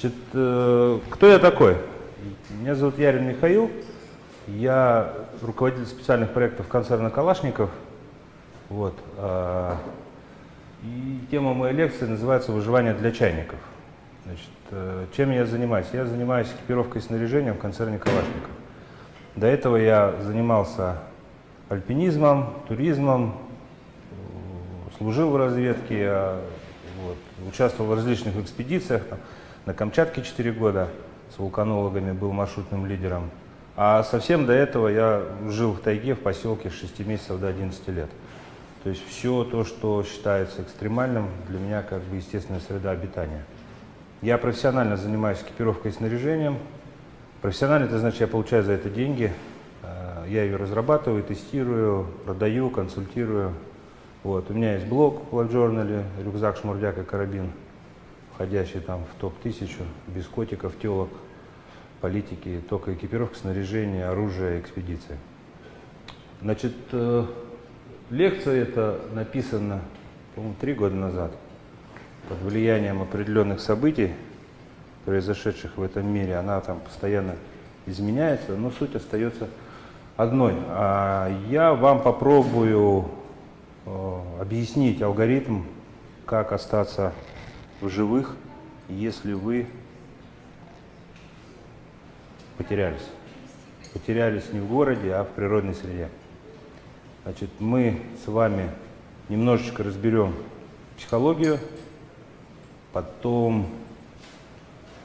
Значит, э, кто я такой? Меня зовут Ярин Михаил. Я руководитель специальных проектов концерна «Калашников». Вот. э, И тема моей лекции называется «Выживание для чайников». Значит, э, чем я занимаюсь? Я занимаюсь экипировкой и снаряжением в концерне «Калашников». До этого я занимался альпинизмом, туризмом, служил в разведке, я, вот, участвовал в различных экспедициях. Там, на Камчатке 4 года с вулканологами был маршрутным лидером. А совсем до этого я жил в тайге, в поселке с 6 месяцев до 11 лет. То есть все то, что считается экстремальным, для меня как бы естественная среда обитания. Я профессионально занимаюсь экипировкой и снаряжением. Профессионально это значит, я получаю за это деньги. Э, Я ее разрабатываю, тестирую, продаю, консультирую. Вот. У меня есть блог в Life Journal, рюкзак, шмурдяк и карабин, входящий там в топ-1000, без котиков, телок, политики, только экипировка, снаряжение, оружие, экспедиции. Значит, э, лекция эта написана, по-моему, три года назад под влиянием определенных событий, произошедших в этом мире, она там постоянно изменяется, но суть остается одной. А я вам попробую э, объяснить алгоритм, как остаться в живых, если вы потерялись. Потерялись не в городе, а в природной среде. Значит, мы с вами немножечко разберем психологию, потом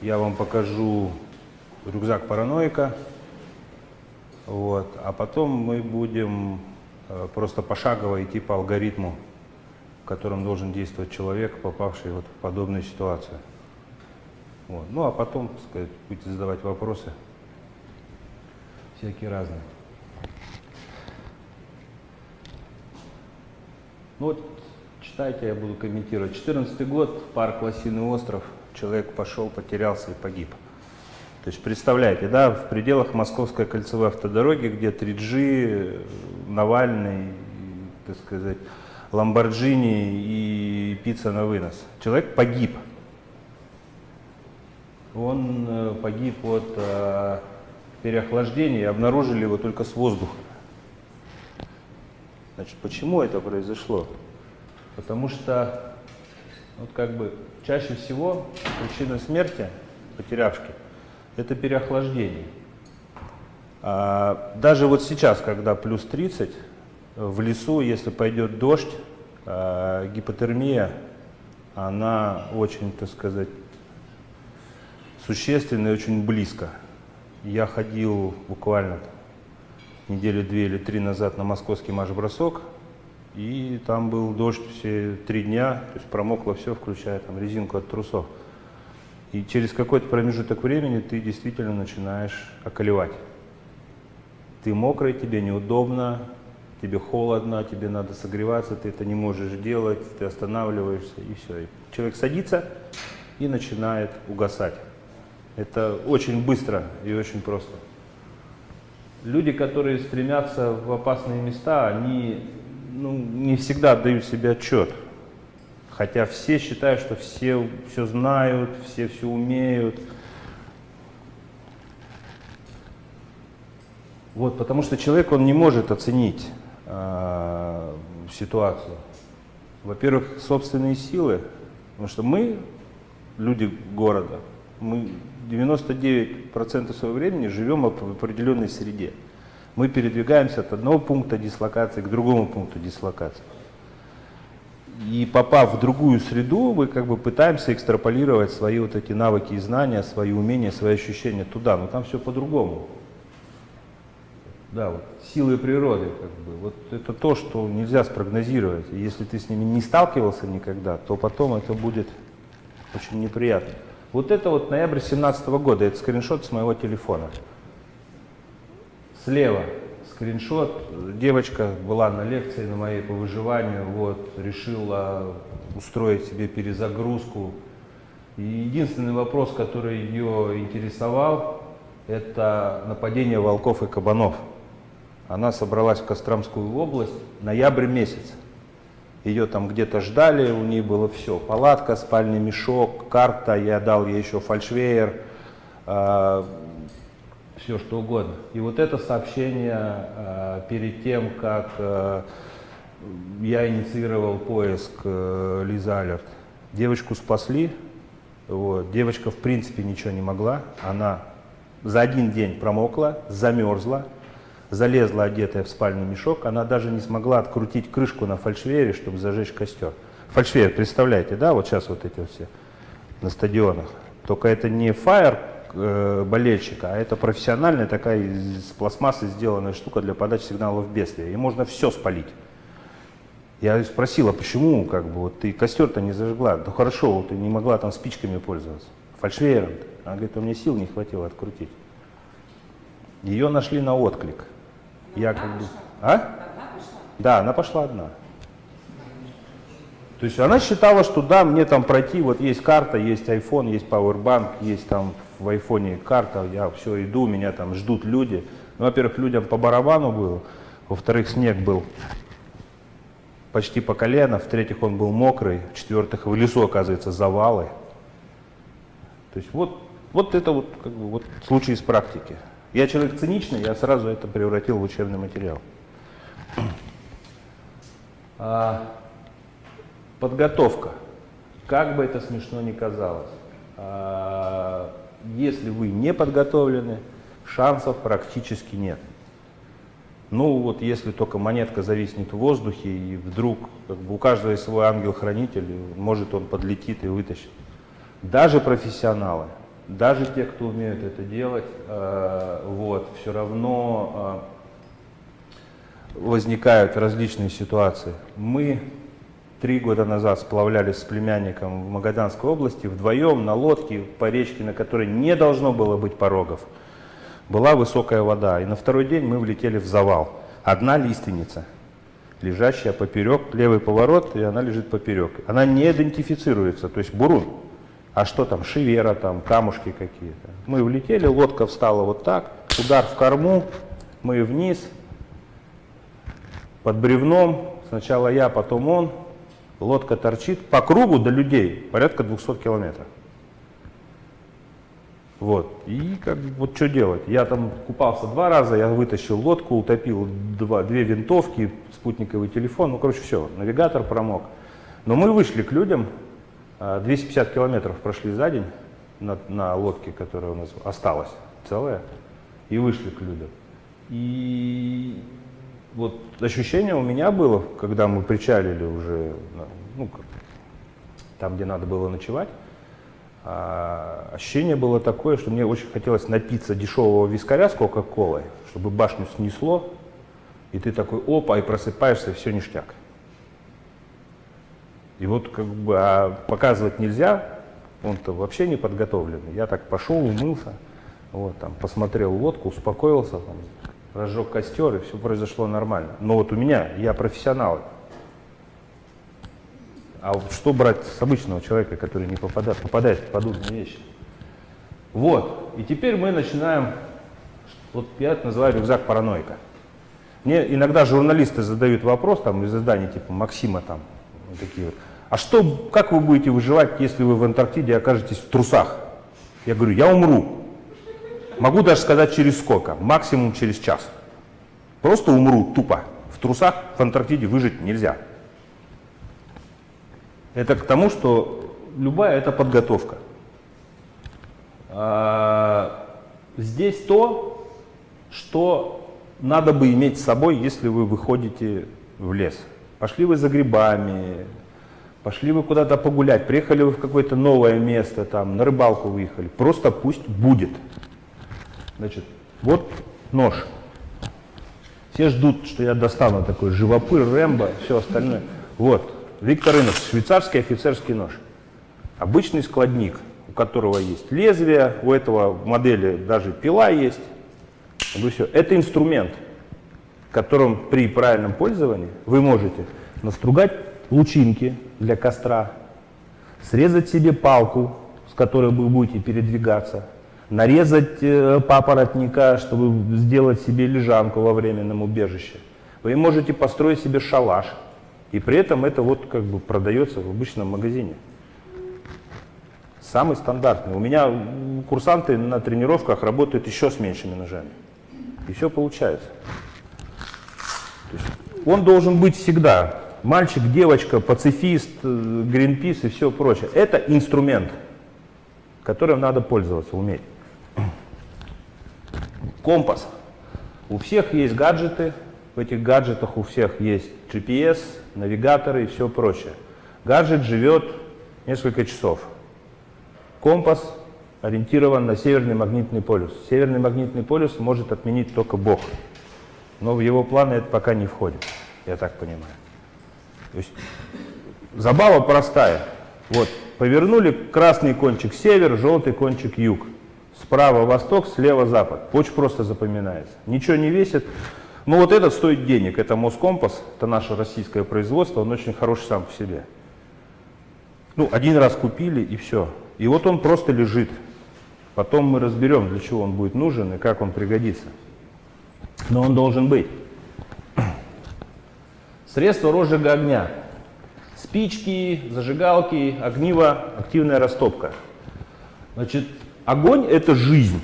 я вам покажу рюкзак параноика, вот, а потом мы будем э, просто пошагово идти по алгоритму, в котором должен действовать человек, попавший вот в подобную ситуацию. Вот. Ну а потом, так сказать, будете задавать вопросы, всякие разные. Ну вот, читайте, я буду комментировать. 14 год, парк Лосиный остров, человек пошел, потерялся и погиб. То есть представляете, да, в пределах Московской кольцевой автодороги, где 3G, Навальный, так сказать, Ламборджини и пицца на вынос. Человек погиб. Он э, погиб от э, переохлаждения обнаружили его только с воздуха. Значит, почему это произошло? Потому что, вот как бы, чаще всего причина смерти потерявшки – это переохлаждение. А, даже вот сейчас, когда плюс 30, в лесу, если пойдет дождь, а, гипотермия, она очень, так сказать, существенная и очень близко. Я ходил буквально недели две или три назад на московский марш-бросок, и там был дождь все три дня, то есть промокло все, включая там резинку от трусов. И через какой-то промежуток времени ты действительно начинаешь околевать. Ты мокрый, тебе неудобно, тебе холодно, тебе надо согреваться, ты это не можешь делать, ты останавливаешься и все. И человек садится и начинает угасать. Это очень быстро и очень просто. Люди, которые стремятся в опасные места, они ну, не всегда отдают себе отчет. Хотя все считают, что все все знают, все все умеют. Вот, потому что человек, он не может оценить э, ситуацию. Во-первых, собственные силы, потому что мы, люди города, мы 99% своего времени живем в определенной среде. Мы передвигаемся от одного пункта дислокации к другому пункту дислокации. И попав в другую среду, мы как бы пытаемся экстраполировать свои вот эти навыки и знания, свои умения, свои ощущения туда, но там все по-другому. Да, вот силы природы, как бы, вот это то, что нельзя спрогнозировать. И если ты с ними не сталкивался никогда, то потом это будет очень неприятно. Вот это вот ноябрь 2017 года, это скриншот с моего телефона. Слева скриншот. Девочка была на лекции на моей по выживанию, вот, решила устроить себе перезагрузку. И единственный вопрос, который ее интересовал, это нападение волков и кабанов. Она собралась в Костромскую область, ноябрь месяц. ее там где-то ждали, у нее было все, палатка, спальный мешок, карта, я дал ей еще фальшвейер, э, а, все что угодно. И вот это сообщение э, перед тем, как э, я инициировал поиск э, Лизы Алерт. Девочку спасли, вот. девочка в принципе ничего не могла, она за один день промокла, замерзла, залезла одетая в спальный мешок, она даже не смогла открутить крышку на фальшвере, чтобы зажечь костер. Фальшвер, представляете, да, вот сейчас вот эти все на стадионах. Только это не фаер э, болельщика, а это профессиональная такая из пластмассы сделанная штука для подачи сигналов бедствия. И можно все спалить. Я спросила, почему как бы, вот ты костер-то не зажгла? Ну хорошо, вот ты не могла там спичками пользоваться. Фальшвейером. -то. Она говорит, у меня сил не хватило открутить. Ее нашли на отклик. Я как бы... А? Да, она пошла одна. То есть она считала, что да, мне там пройти, вот есть карта, есть iPhone, есть Powerbank, есть там в айфоне карта, я все иду, меня там ждут люди. Ну, во-первых, людям по барабану было, во-вторых, снег был почти по колено, в-третьих, он был мокрый, в-четвертых, в лесу, оказывается, завалы. То есть вот, вот это вот, как бы, вот случай из практики. Я человек циничный, я сразу это превратил в учебный материал. А, подготовка. Как бы это смешно ни казалось. А, если вы не подготовлены, шансов практически нет. Ну вот если только монетка зависнет в воздухе и вдруг как бы, у каждого есть свой ангел-хранитель, может он подлетит и вытащит. Даже профессионалы, даже те, кто умеют это делать, э, вот, все равно э, возникают различные ситуации. Мы три года назад сплавлялись с племянником в Магаданской области вдвоем на лодке по речке, на которой не должно было быть порогов была высокая вода, и на второй день мы влетели в завал. Одна лиственница, лежащая поперек, левый поворот, и она лежит поперек. Она не идентифицируется, то есть бурун. А что там, шивера, там, камушки какие-то. Мы влетели, лодка встала вот так, удар в корму, мы вниз, под бревном, сначала я, потом он, лодка торчит по кругу до людей, порядка 200 километров. Вот. И как вот что делать? Я там купался два раза, я вытащил лодку, утопил два, две винтовки, спутниковый телефон, ну, короче, все, навигатор промок. Но мы вышли к людям, 250 а, километров прошли за день на, на лодке, которая у нас осталась целая, и вышли к людям. И вот ощущение у меня было, когда мы причалили уже, ну, там, где надо было ночевать, а, ощущение было такое, что мне очень хотелось напиться дешевого вискаря с кока-колой, чтобы башню снесло, и ты такой опа, и просыпаешься, и все ништяк. И вот как бы а показывать нельзя, он-то вообще не подготовленный. Я так пошел, умылся, вот, там, посмотрел лодку, успокоился, там, разжег костер, и все произошло нормально. Но вот у меня, я профессионал, а вот что брать с обычного человека, который не попадает, попадает в подобные вещи? Вот. И теперь мы начинаем, вот я это называю рюкзак параноика. Мне иногда журналисты задают вопрос там из изданий типа Максима там, такие вот. А что, как вы будете выживать, если вы в Антарктиде окажетесь в трусах? Я говорю, я умру. Могу даже сказать через сколько, максимум через час. Просто умру тупо. В трусах в Антарктиде выжить нельзя. Это к тому, что любая это подготовка. А, здесь то, что надо бы иметь с собой, если вы выходите в лес. Пошли вы за грибами, пошли вы куда-то погулять, приехали вы в какое-то новое место, там, на рыбалку выехали. Просто пусть будет. Значит, вот нож. Все ждут, что я достану такой живопыр, Рэмбо, все остальное. Вот, Виктор Инос, швейцарский офицерский нож. Обычный складник, у которого есть лезвие, у этого модели даже пила есть. все. Это инструмент, которым при правильном пользовании вы можете настругать лучинки для костра, срезать себе палку, с которой вы будете передвигаться, нарезать э, папоротника, чтобы сделать себе лежанку во временном убежище. Вы можете построить себе шалаш, И при этом это вот как бы продается в обычном магазине. Самый стандартный. У меня курсанты на тренировках работают еще с меньшими ножами. И все получается. Он должен быть всегда. Мальчик, девочка, пацифист, э, гринпис и все прочее. Это инструмент, которым надо пользоваться, уметь. Компас. У всех есть гаджеты, в этих гаджетах у всех есть GPS, навигаторы и все прочее. Гаджет живет несколько часов. Компас ориентирован на северный магнитный полюс. Северный магнитный полюс может отменить только Бог. Но в его планы это пока не входит, я так понимаю. То есть забава простая. Вот, повернули красный кончик север, желтый кончик юг. Справа восток, слева запад. Очень просто запоминается. Ничего не весит. Но вот этот стоит денег. Это Москомпас, это наше российское производство, он очень хороший сам по себе. Ну, один раз купили и все. И вот он просто лежит. Потом мы разберем, для чего он будет нужен и как он пригодится. Но он должен быть. Средства розжига огня. Спички, зажигалки, огниво, активная растопка. Значит, огонь – это жизнь.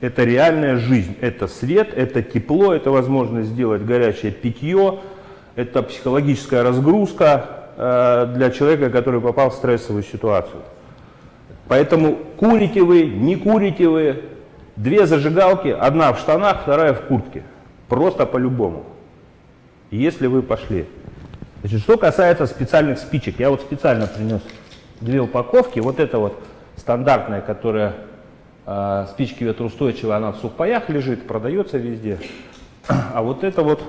Это реальная жизнь. Это свет, это тепло, это возможность сделать горячее питье, это психологическая разгрузка э, для человека, который попал в стрессовую ситуацию. Поэтому курите вы, не курите вы, две зажигалки, одна в штанах, вторая в куртке. Просто по-любому. Если вы пошли. Значит, что касается специальных спичек, я вот специально принес две упаковки. Вот это вот стандартная, которая э, спички ветроустойчивая, она в сухпаях лежит, продается везде. А вот это вот,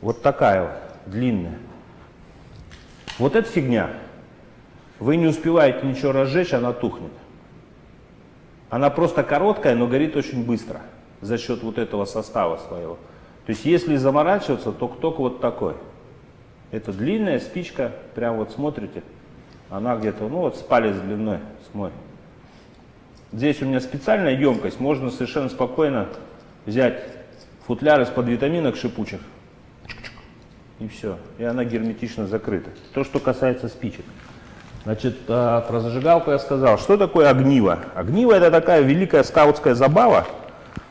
вот такая вот, длинная. Вот эта фигня. Вы не успеваете ничего разжечь, она тухнет. Она просто короткая, но горит очень быстро за счет вот этого состава своего. То есть если заморачиваться, то только вот такой. Это длинная спичка, прям вот смотрите, она где-то, ну вот с палец длиной смотрит. Здесь у меня специальная емкость, можно совершенно спокойно взять футляр из-под витаминок шипучих, и все. И она герметично закрыта. То, что касается спичек. Значит, а, про зажигалку я сказал. Что такое огниво? Огниво это такая великая скаутская забава,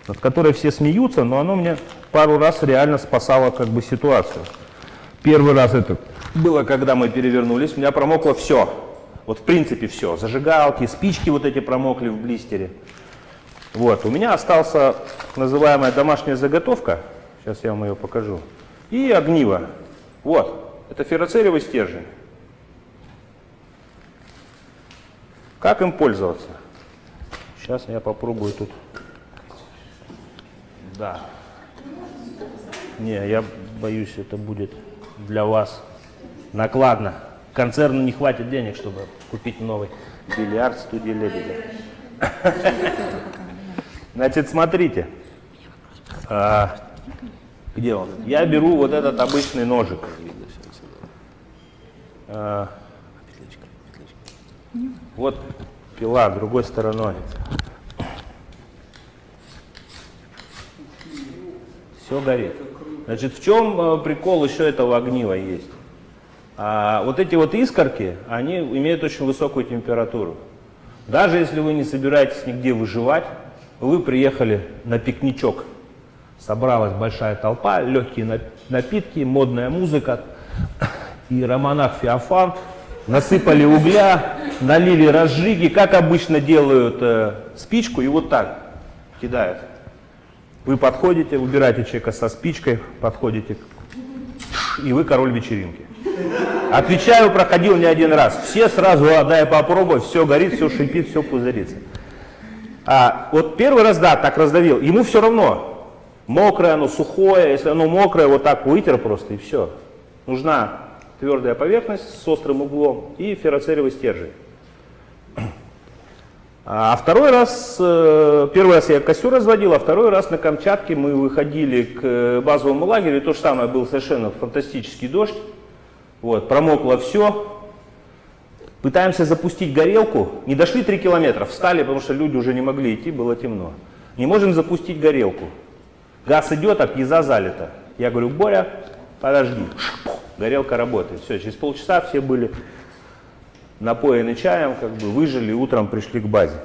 над которой все смеются, но оно мне пару раз реально спасало как бы ситуацию. Первый раз это было, когда мы перевернулись, у меня промокло все. Вот в принципе все. Зажигалки, спички вот эти промокли в блистере. Вот, у меня остался называемая домашняя заготовка. Сейчас я вам ее покажу. И огниво. Вот, это ферроцериевый стержень. Как им пользоваться? Сейчас я попробую тут. Да. Не, я боюсь, это будет для вас накладно. Концерну не хватит денег, чтобы купить новый бильярд студии Лебедя. Значит, смотрите. А, где он? Я беру вот этот обычный ножик. А, вот пила другой стороной. Все горит. Значит, в чем э, прикол еще этого огнива есть? А, вот эти вот искорки, они имеют очень высокую температуру. Даже если вы не собираетесь нигде выживать, вы приехали на пикничок Собралась большая толпа, легкие напитки, модная музыка. И романах Феофан насыпали угля, налили разжиги, как обычно делают э, спичку, и вот так кидают. Вы подходите, убираете человека со спичкой, подходите, и вы король вечеринки. Отвечаю, проходил не один раз. Все сразу, а, дай попробовать, все горит, все шипит, все пузырится. А вот первый раз, да, так раздавил, ему все равно, Мокрое оно, сухое, если оно мокрое, вот так вытер просто и все. Нужна твердая поверхность с острым углом и ферроцериевый стержень. А второй раз, э, первый раз я костер разводил, а второй раз на Камчатке мы выходили к базовому лагерю, то же самое, был совершенно фантастический дождь, вот, промокло все, пытаемся запустить горелку, не дошли 3 километра, встали, потому что люди уже не могли идти, было темно. Не можем запустить горелку. Газ идет, а пьеза залита. Я говорю, Боря, подожди, горелка работает. Все, через полчаса все были напоены чаем, как бы выжили, утром пришли к базе.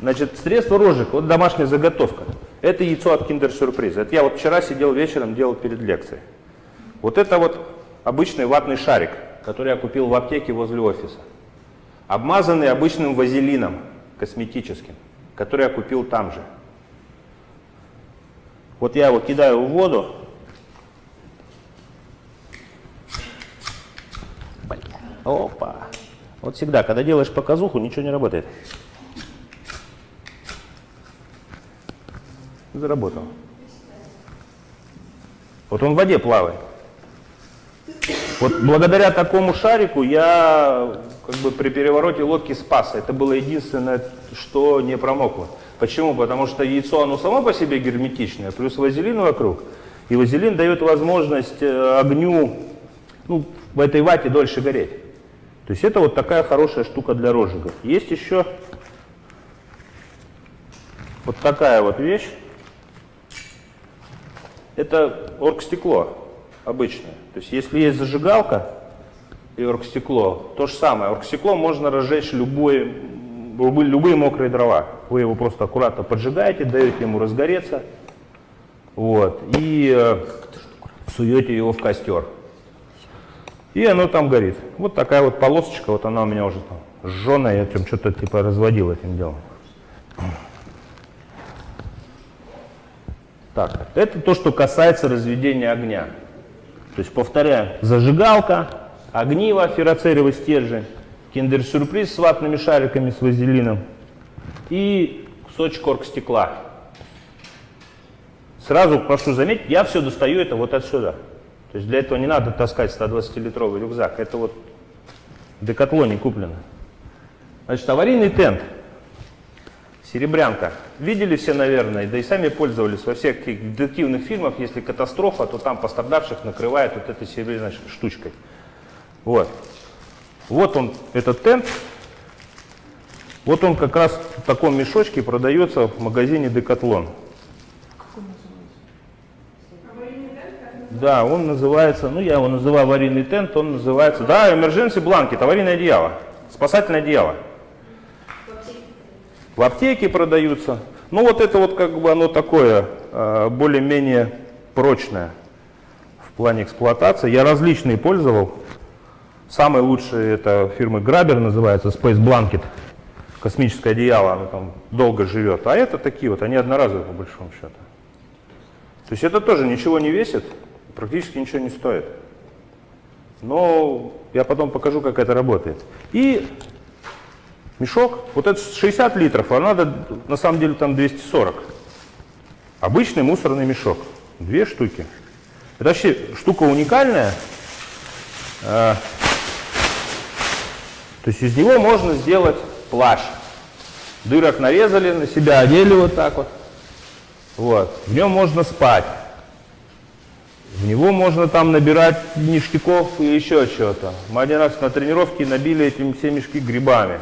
Значит, средство розжиг, вот домашняя заготовка. Это яйцо от Kinder Surprise. Это я вот вчера сидел вечером, делал перед лекцией. Вот это вот обычный ватный шарик, который я купил в аптеке возле офиса. Обмазанный обычным вазелином косметическим, который я купил там же. Вот я его кидаю в воду. Опа. Вот всегда, когда делаешь показуху, ничего не работает. Заработал. Вот он в воде плавает. Вот благодаря такому шарику я как бы при перевороте лодки спас. Это было единственное, что не промокло. Почему? Потому что яйцо, оно само по себе герметичное, плюс вазелин вокруг. И вазелин дает возможность э, огню ну, в этой вате дольше гореть. То есть это вот такая хорошая штука для розжигов. Есть еще вот такая вот вещь. Это оргстекло обычное. То есть если есть зажигалка и оргстекло, то же самое. Оргстекло можно разжечь любой, любые, любые мокрые дрова. Вы его просто аккуратно поджигаете, даете ему разгореться, вот, и э, суете его в костер. И оно там горит. Вот такая вот полосочка, вот она у меня уже там жженая, я там что-то типа разводил этим делом. Так, это то, что касается разведения огня. То есть, повторяю, зажигалка, огниво, ферроцеровый стержень, киндер-сюрприз с ватными шариками с вазелином и кусочек оргстекла. Сразу прошу заметить, я все достаю это вот отсюда. То есть для этого не надо таскать 120-литровый рюкзак. Это вот в Декатлоне куплено. Значит, аварийный тент. Серебрянка. Видели все, наверное, да и сами пользовались во всех детективных фильмах, если катастрофа, то там пострадавших накрывают вот этой серебряной штучкой. Вот. Вот он, этот тент. Вот он как раз в таком мешочке продается в магазине Декатлон. Да, он называется, ну я его называю аварийный тент, он называется, да, emergency blanket, аварийное одеяло, спасательное одеяло. В аптеке продаются. Ну вот это вот как бы оно такое, а, более-менее прочное в плане эксплуатации. Я различные пользовал. Самый лучший это фирмы Grabber называется, Space Blanket. Космическое одеяло, оно там долго живет. А это такие вот, они одноразовые по большому счету. То есть это тоже ничего не весит, практически ничего не стоит. Но я потом покажу, как это работает. И мешок, вот это 60 литров, а надо на самом деле там 240. Обычный мусорный мешок, две штуки. Это вообще штука уникальная. А, то есть из него можно сделать плащ. Дырок нарезали, на себя одели вот так вот. Вот. В нем можно спать. В него можно там набирать ништяков и еще чего-то. Мы один раз на тренировке набили этим все мешки грибами.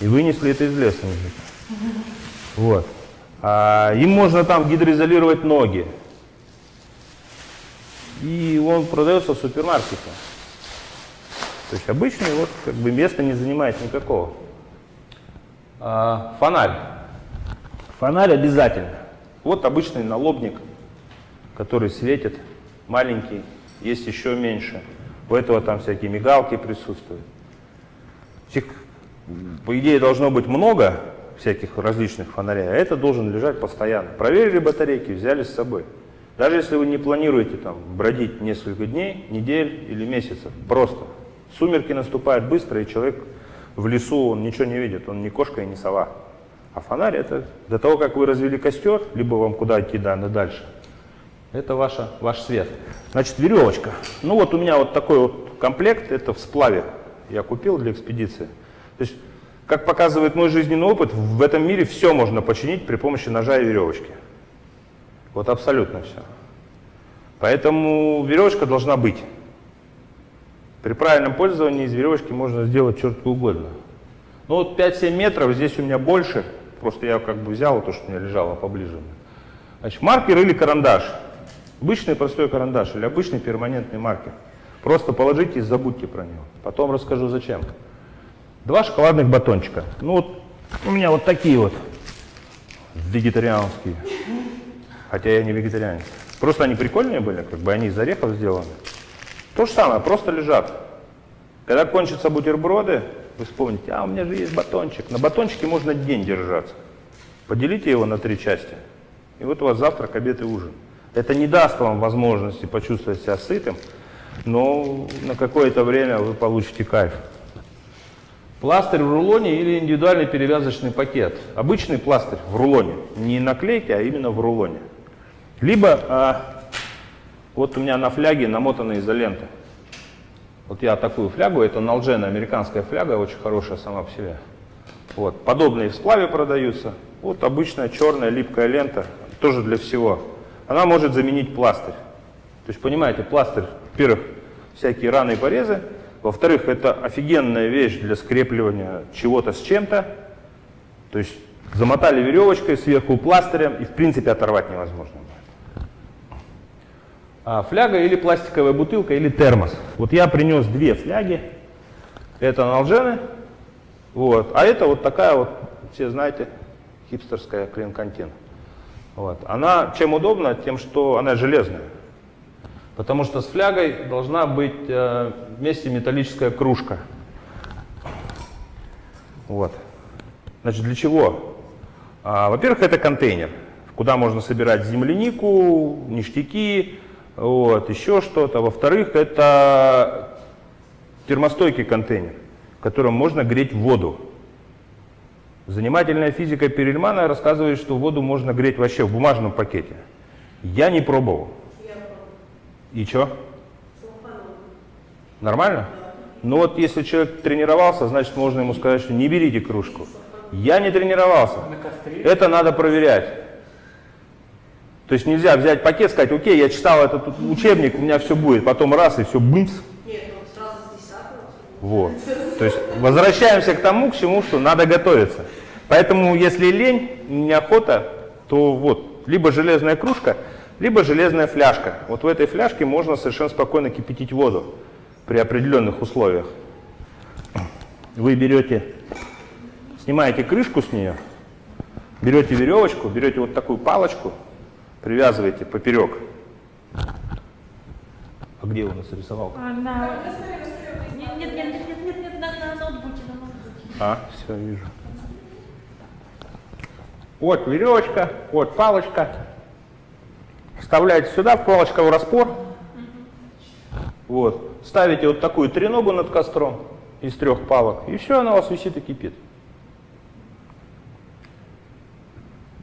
И вынесли это из леса. Вот. А, им можно там гидроизолировать ноги. И он продается в супермаркете. То есть обычный вот как бы места не занимает никакого. А, фонарь. Фонарь обязательно. Вот обычный налобник, который светит маленький, есть еще меньше. У этого там всякие мигалки присутствуют. Всех, по идее, должно быть много всяких различных фонарей, а это должен лежать постоянно. Проверили батарейки, взяли с собой. Даже если вы не планируете там бродить несколько дней, недель или месяцев, просто. Сумерки наступают быстро, и человек в лесу, он ничего не видит, он не кошка и не сова. А фонарь это до того, как вы развели костер, либо вам куда идти да, дальше, это ваша, ваш свет. Значит, веревочка. Ну вот у меня вот такой вот комплект, это в сплаве я купил для экспедиции. То есть, как показывает мой жизненный опыт, в этом мире все можно починить при помощи ножа и веревочки. Вот абсолютно все. Поэтому веревочка должна быть. При правильном пользовании из веревочки можно сделать что угодно. Ну вот 5-7 метров, здесь у меня больше, просто я как бы взял то, что у меня лежало поближе. Значит, маркер или карандаш. Обычный простой карандаш или обычный перманентный маркер. Просто положите и забудьте про него. Потом расскажу зачем. Два шоколадных батончика. Ну вот у меня вот такие вот вегетарианские. Хотя я не вегетарианец. Просто они прикольные были, как бы они из орехов сделаны. То же самое, просто лежат. Когда кончатся бутерброды, вы вспомните, а у меня же есть батончик. На батончике можно день держаться. Поделите его на три части. И вот у вас завтрак, обед и ужин. Это не даст вам возможности почувствовать себя сытым, но на какое-то время вы получите кайф. Пластырь в рулоне или индивидуальный перевязочный пакет. Обычный пластырь в рулоне, не наклейки, а именно в рулоне. Либо а, вот у меня на фляге намотана изолента. Вот я такую флягу, это налджена, американская фляга, очень хорошая сама по себе. Вот, подобные в сплаве продаются. Вот обычная черная липкая лента, тоже для всего. Она может заменить пластырь. То есть, понимаете, пластырь, во-первых, всякие раны и порезы, во-вторых, это офигенная вещь для скрепливания чего-то с чем-то. То есть, замотали веревочкой сверху пластырем, и в принципе оторвать невозможно. А, фляга или пластиковая бутылка или термос. Вот я принес две фляги. Это налжены. Вот. А это вот такая вот, все знаете, хипстерская клинкантин. Вот. Она чем удобна? Тем, что она железная. Потому что с флягой должна быть э, вместе металлическая кружка. Вот. Значит, для чего? А, Во-первых, это контейнер, куда можно собирать землянику, ништяки, вот, еще что-то. Во-вторых, это термостойкий контейнер, в котором можно греть воду. Занимательная физика Перельмана рассказывает, что воду можно греть вообще в бумажном пакете. Я не пробовал. И что? Нормально? Ну вот если человек тренировался, значит можно ему сказать, что не берите кружку. Я не тренировался. Это надо проверять. То есть нельзя взять пакет, сказать, окей, я читал этот учебник, у меня все будет, потом раз и все, бымс. Нет, ну сразу с десятого. Вот. То есть возвращаемся к тому, к чему, что надо готовиться. Поэтому если лень, неохота, то вот, либо железная кружка, либо железная фляжка. Вот в этой фляжке можно совершенно спокойно кипятить воду при определенных условиях. Вы берете, снимаете крышку с нее, берете веревочку, берете вот такую палочку, привязываете поперек. А где у нас рисовал? А, на... Нет, нет, нет, нет, нет, нет, на ноутбуке, на ноутбуке. А, все, вижу. Вот веревочка, вот палочка. Вставляете сюда, палочка в распор. Вот. Ставите вот такую треногу над костром из трех палок, и все, она у вас висит и кипит.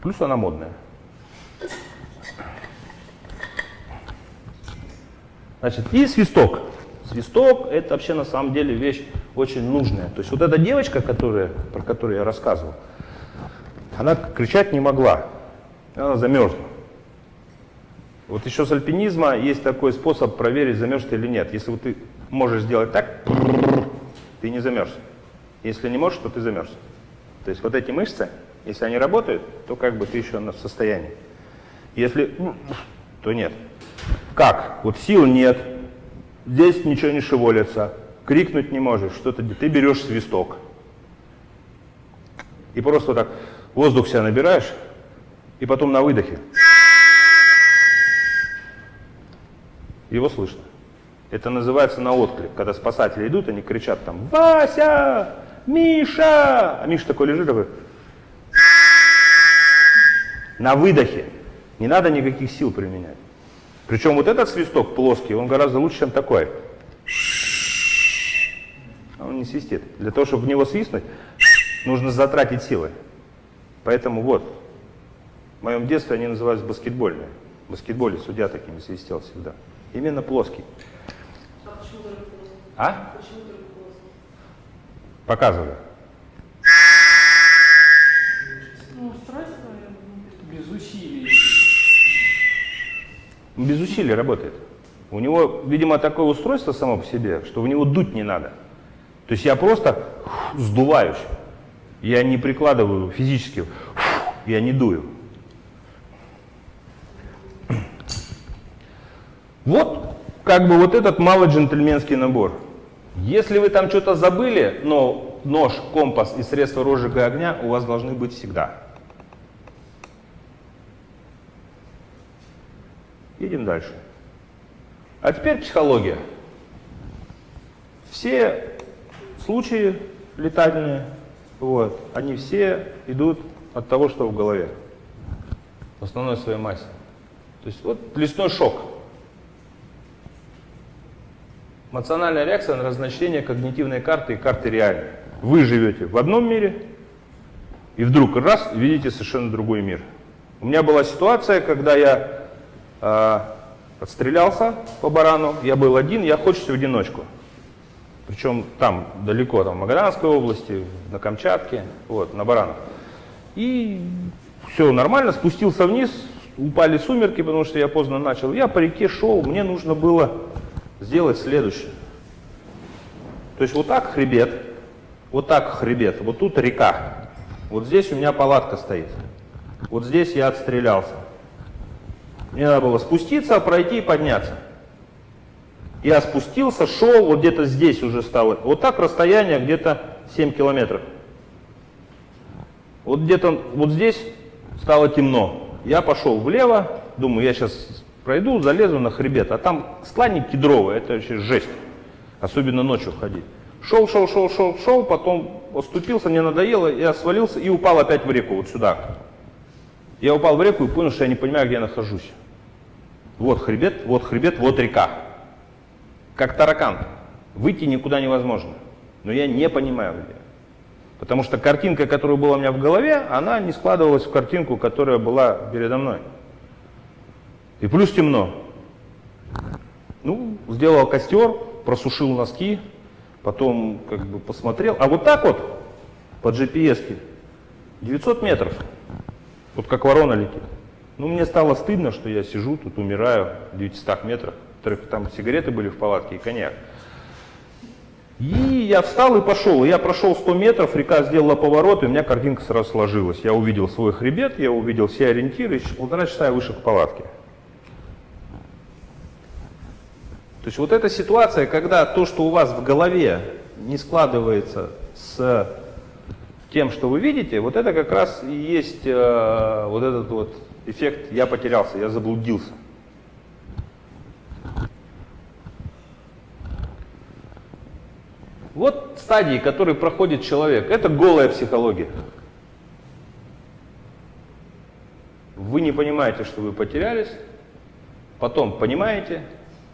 Плюс она модная. Значит, и свисток. Свисток – это вообще на самом деле вещь очень нужная. То есть вот эта девочка, которая, про которую я рассказывал, она кричать не могла, она замерзла. Вот еще с альпинизма есть такой способ проверить, замерз ты или нет. Если вот ты можешь сделать так, ты не замерз. Если не можешь, то ты замерз. То есть вот эти мышцы, если они работают, то как бы ты еще в состоянии. Если то нет. Как? Вот сил нет, здесь ничего не шевелится, крикнуть не можешь, что-то ты берешь свисток. И просто так воздух себя набираешь, и потом на выдохе. Его слышно. Это называется на отклик. Когда спасатели идут, они кричат там «Вася! Миша!» А Миша такой лежит, такой на выдохе. Не надо никаких сил применять. Причем вот этот свисток плоский, он гораздо лучше, чем такой. Он не свистит. Для того, чтобы в него свистнуть, нужно затратить силы. Поэтому вот, в моем детстве они назывались баскетбольные. В баскетболе судья такими свистел всегда. Именно плоский. А почему только плоский? А? Почему только плоский? Показываю. Ну, устройство. Без усилий. Без усилий работает. У него, видимо, такое устройство само по себе, что в него дуть не надо. То есть я просто сдуваюсь. Я не прикладываю физически, я не дую. Вот как бы вот этот малый джентльменский набор. Если вы там что-то забыли, но нож, компас и средства розжига огня у вас должны быть всегда. Едем дальше. А теперь психология. Все случаи летательные, вот, они все идут от того, что в голове, в основной своей массе. То есть вот лесной шок. Эмоциональная реакция на разночтение когнитивной карты и карты реальной. Вы живете в одном мире, и вдруг раз видите совершенно другой мир. У меня была ситуация, когда я э, отстрелялся по барану, я был один, я хочется в одиночку. Причем там далеко, там в Магаданской области, на Камчатке, вот, на баранах. И все нормально, спустился вниз, упали сумерки, потому что я поздно начал. Я по реке шел, мне нужно было сделать следующее. То есть вот так хребет, вот так хребет, вот тут река. Вот здесь у меня палатка стоит. Вот здесь я отстрелялся. Мне надо было спуститься, пройти и подняться. Я спустился, шел, вот где-то здесь уже стало. Вот так расстояние где-то 7 километров. Вот где-то вот здесь стало темно. Я пошел влево, думаю, я сейчас пройду, залезу на хребет, а там стланник кедровый, это вообще жесть, особенно ночью ходить. Шел, шел, шел, шел, шел, потом оступился, мне надоело, я свалился и упал опять в реку, вот сюда. Я упал в реку и понял, что я не понимаю, где я нахожусь. Вот хребет, вот хребет, вот река. Как таракан. Выйти никуда невозможно. Но я не понимаю, где. Потому что картинка, которая была у меня в голове, она не складывалась в картинку, которая была передо мной. И плюс темно. Ну, сделал костер, просушил носки, потом как бы посмотрел. А вот так вот, по GPS, 900 метров, вот как ворона летит. Ну, мне стало стыдно, что я сижу тут, умираю в 900 метрах. Там сигареты были в палатке и коньяк. И я встал и пошел. Я прошел 100 метров, река сделала поворот, и у меня картинка сразу сложилась. Я увидел свой хребет, я увидел все ориентиры, и полтора часа я вышел к палатке. То есть вот эта ситуация, когда то, что у вас в голове не складывается с тем, что вы видите, вот это как раз и есть э, вот этот вот эффект «я потерялся, я заблудился». Вот стадии, которые проходит человек. Это голая психология. Вы не понимаете, что вы потерялись, потом понимаете,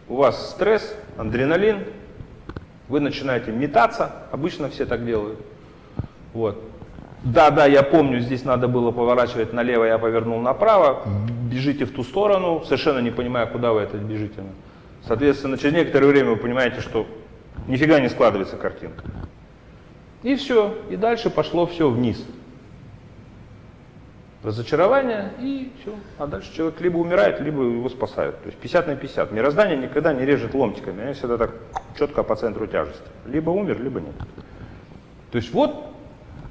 у вас стресс, адреналин, вы начинаете метаться, обычно все так делают. Вот. Да, да, я помню, здесь надо было поворачивать налево, я повернул направо, бежите в ту сторону, совершенно не понимая, куда вы это бежите. Соответственно, через некоторое время вы понимаете, что нифига не складывается картинка. И все, и дальше пошло все вниз разочарование и все. А дальше человек либо умирает, либо его спасают. То есть 50 на 50. Мироздание никогда не режет ломтиками, оно всегда так четко по центру тяжести. Либо умер, либо нет. То есть вот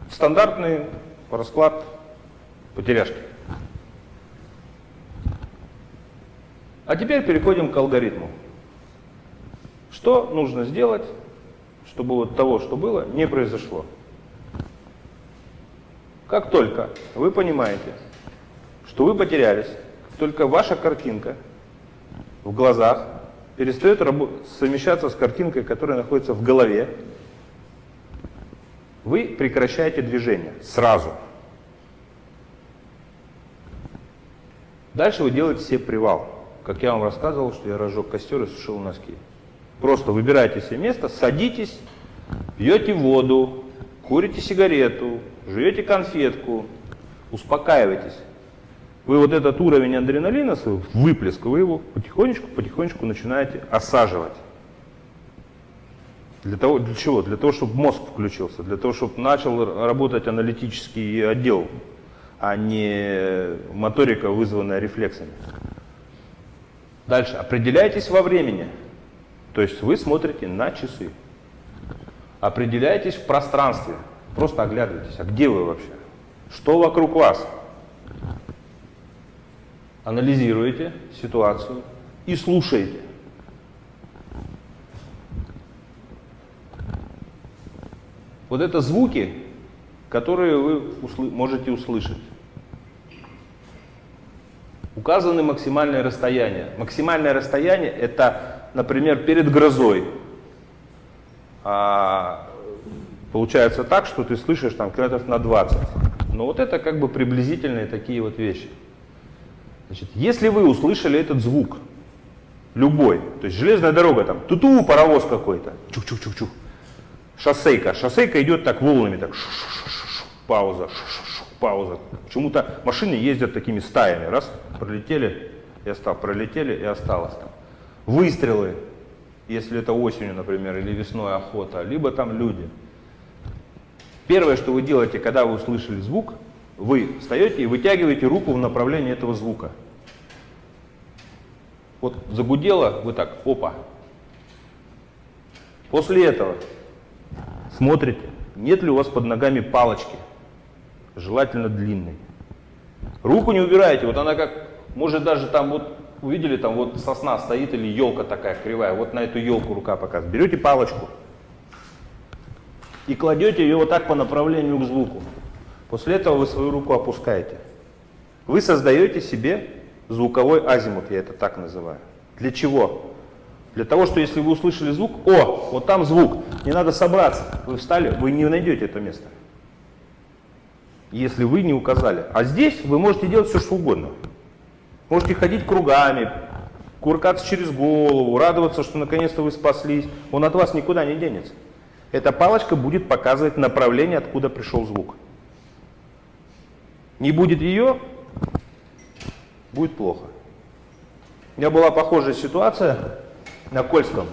стандартный расклад потеряшки. А теперь переходим к алгоритму. Что нужно сделать, чтобы вот того, что было, не произошло? Как только вы понимаете, что вы потерялись, только ваша картинка в глазах перестает совмещаться с картинкой, которая находится в голове, вы прекращаете движение сразу. Дальше вы делаете себе привал. Как я вам рассказывал, что я разжег костер и сушил носки. Просто выбираете себе место, садитесь, пьете воду, курите сигарету, жуете конфетку, успокаиваетесь. Вы вот этот уровень адреналина, свой выплеск, вы его потихонечку-потихонечку начинаете осаживать. Для, того, для чего? Для того, чтобы мозг включился, для того, чтобы начал работать аналитический отдел, а не моторика, вызванная рефлексами. Дальше. Определяйтесь во времени. То есть вы смотрите на часы. определяетесь в пространстве. Просто оглядывайтесь. А где вы вообще? Что вокруг вас? Анализируете ситуацию и слушаете. Вот это звуки, которые вы можете услышать. Указаны максимальное расстояние. Максимальное расстояние – это например, перед грозой. А, получается так, что ты слышишь там километров на 20. Но вот это как бы приблизительные такие вот вещи. Значит, если вы услышали этот звук, любой, то есть железная дорога там, туту, паровоз какой-то, чух-чух-чух-чух, шоссейка, шоссейка идет так волнами, так шу-шу-шу-шу, пауза, шу-шу-шу, пауза. Почему-то машины ездят такими стаями, раз, пролетели и осталось, пролетели и осталось там. Выстрелы, если это осенью, например, или весной охота, либо там люди. Первое, что вы делаете, когда вы услышали звук, вы встаете и вытягиваете руку в направлении этого звука. Вот загудело, вы так, опа. После этого смотрите, нет ли у вас под ногами палочки, желательно длинной. Руку не убираете, вот она как, может даже там вот, увидели, там вот сосна стоит или елка такая кривая, вот на эту елку рука показывает. Берете палочку и кладете ее вот так по направлению к звуку. После этого вы свою руку опускаете. Вы создаете себе звуковой азимут, я это так называю. Для чего? Для того, что если вы услышали звук, о, вот там звук, не надо собраться. Вы встали, вы не найдете это место. Если вы не указали. А здесь вы можете делать все, что угодно. Можете ходить кругами, куркаться через голову, радоваться, что наконец-то вы спаслись. Он от вас никуда не денется. Эта палочка будет показывать направление, откуда пришел звук. Не будет ее, будет плохо. У меня была похожая ситуация на Кольском.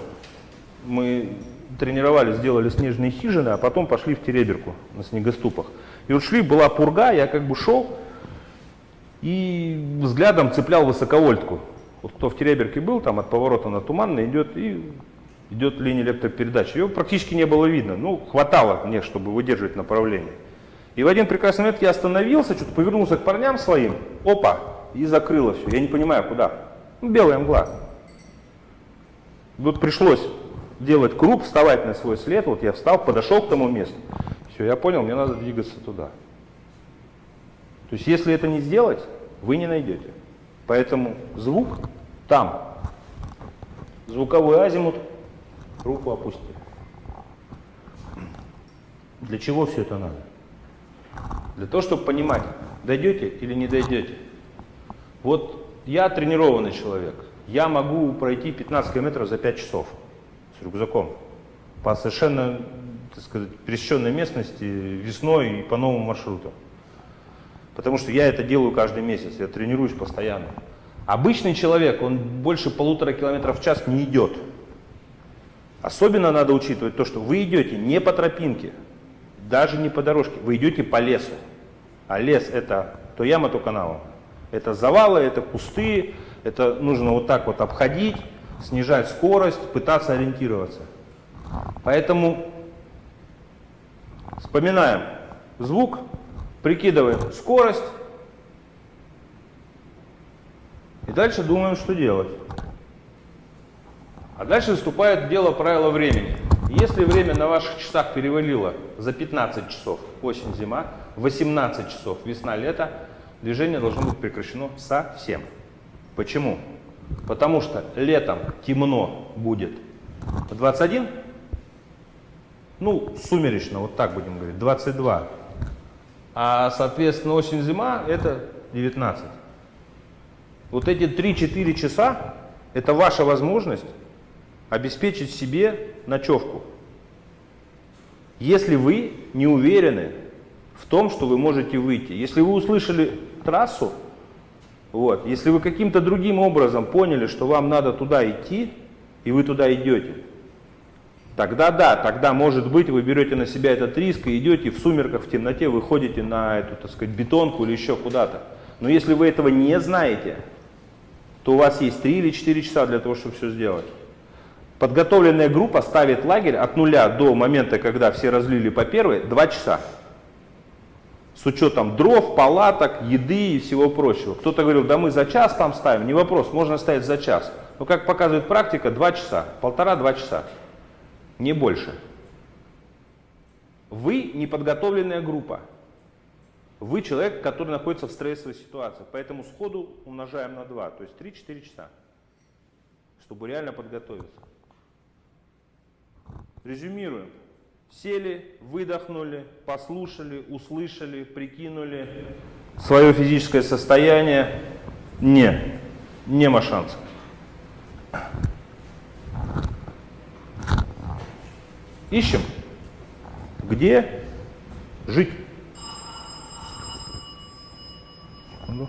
Мы тренировались, сделали снежные хижины, а потом пошли в Тереберку на снегоступах. И вот шли, была пурга, я как бы шел и взглядом цеплял высоковольтку. Вот кто в Тереберке был, там от поворота на Туманный идет и идет линия электропередач. Ее практически не было видно, ну хватало мне, чтобы выдерживать направление. И в один прекрасный момент я остановился, что-то повернулся к парням своим, опа, и закрыло все. Я не понимаю, куда. Ну, белая мгла. Вот пришлось делать круг, вставать на свой след. Вот я встал, подошел к тому месту. Все, я понял, мне надо двигаться туда. То есть, если это не сделать, вы не найдете. Поэтому звук там. Звуковой азимут, руку опусти. Для чего все это надо? Для того, чтобы понимать, дойдете или не дойдете. Вот я тренированный человек. Я могу пройти 15 километров за 5 часов с рюкзаком по совершенно, так сказать, пересеченной местности весной и по новому маршруту. Потому что я это делаю каждый месяц, я тренируюсь постоянно. Обычный человек, он больше полутора километров в час не идет. Особенно надо учитывать то, что вы идете не по тропинке, даже не по дорожке, вы идете по лесу. А лес это то яма, то канава. Это завалы, это кусты, это нужно вот так вот обходить, снижать скорость, пытаться ориентироваться. Поэтому вспоминаем звук, прикидываем скорость и дальше думаем, что делать. А дальше вступает дело правила времени. Если время на ваших часах перевалило за 15 часов осень-зима, 18 часов весна-лето, движение должно быть прекращено совсем. Почему? Потому что летом темно будет в 21, ну, сумеречно, вот так будем говорить, 22. А, соответственно, осень-зима это 19. Вот эти 3-4 часа это ваша возможность обеспечить себе ночевку. Если вы не уверены в том, что вы можете выйти, если вы услышали трассу, вот, если вы каким-то другим образом поняли, что вам надо туда идти, и вы туда идете, тогда да, тогда может быть вы берете на себя этот риск и идете в сумерках, в темноте, выходите на эту, так сказать, бетонку или еще куда-то. Но если вы этого не знаете, то у вас есть 3 или 4 часа для того, чтобы все сделать. Подготовленная группа ставит лагерь от нуля до момента, когда все разлили по первой, 2 часа. С учетом дров, палаток, еды и всего прочего. Кто-то говорил, да мы за час там ставим. Не вопрос, можно ставить за час. Но как показывает практика, 2 часа, полтора-два часа. Не больше. Вы неподготовленная группа. Вы человек, который находится в стрессовой ситуации. Поэтому сходу умножаем на 2, то есть 3-4 часа, чтобы реально подготовиться. Резюмируем. Сели, выдохнули, послушали, услышали, прикинули свое физическое состояние. Не, нема шансов. Ищем, где жить. Секунду.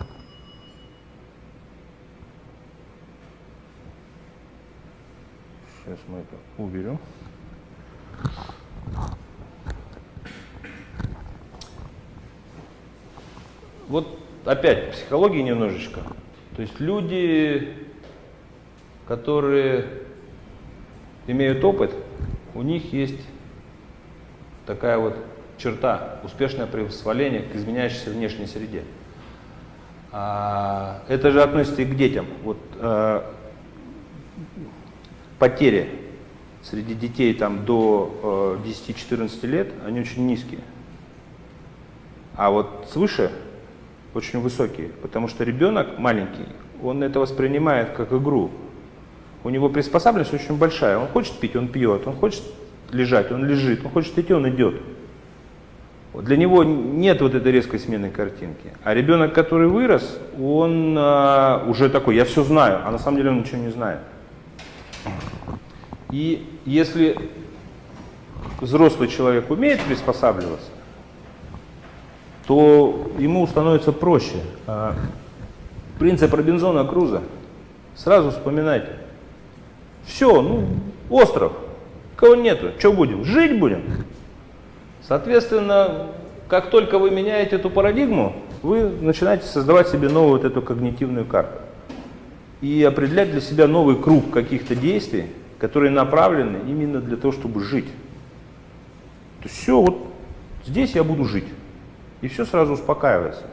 Сейчас мы это уберем. Вот опять психологии немножечко. То есть люди, которые имеют опыт, у них есть такая вот черта, успешное приспособление к изменяющейся внешней среде. А, это же относится и к детям. Вот, а, потери среди детей там, до э, 10-14 лет, они очень низкие. А вот свыше очень высокие, потому что ребенок маленький, он это воспринимает как игру. У него приспособленность очень большая. Он хочет пить, он пьет, он хочет лежать, он лежит, он хочет идти, он идет. Для него нет вот этой резкой смены картинки. А ребенок, который вырос, он а, уже такой, я все знаю, а на самом деле он ничего не знает. И если взрослый человек умеет приспосабливаться, то ему становится проще. А, принцип Робинзона Круза. Сразу вспоминайте. Все, ну, остров. Кого нету. Что будем? Жить будем. Соответственно, как только вы меняете эту парадигму, вы начинаете создавать себе новую вот эту когнитивную карту. И определять для себя новый круг каких-то действий, которые направлены именно для того, чтобы жить. То есть все, вот здесь я буду жить. И все сразу успокаивается.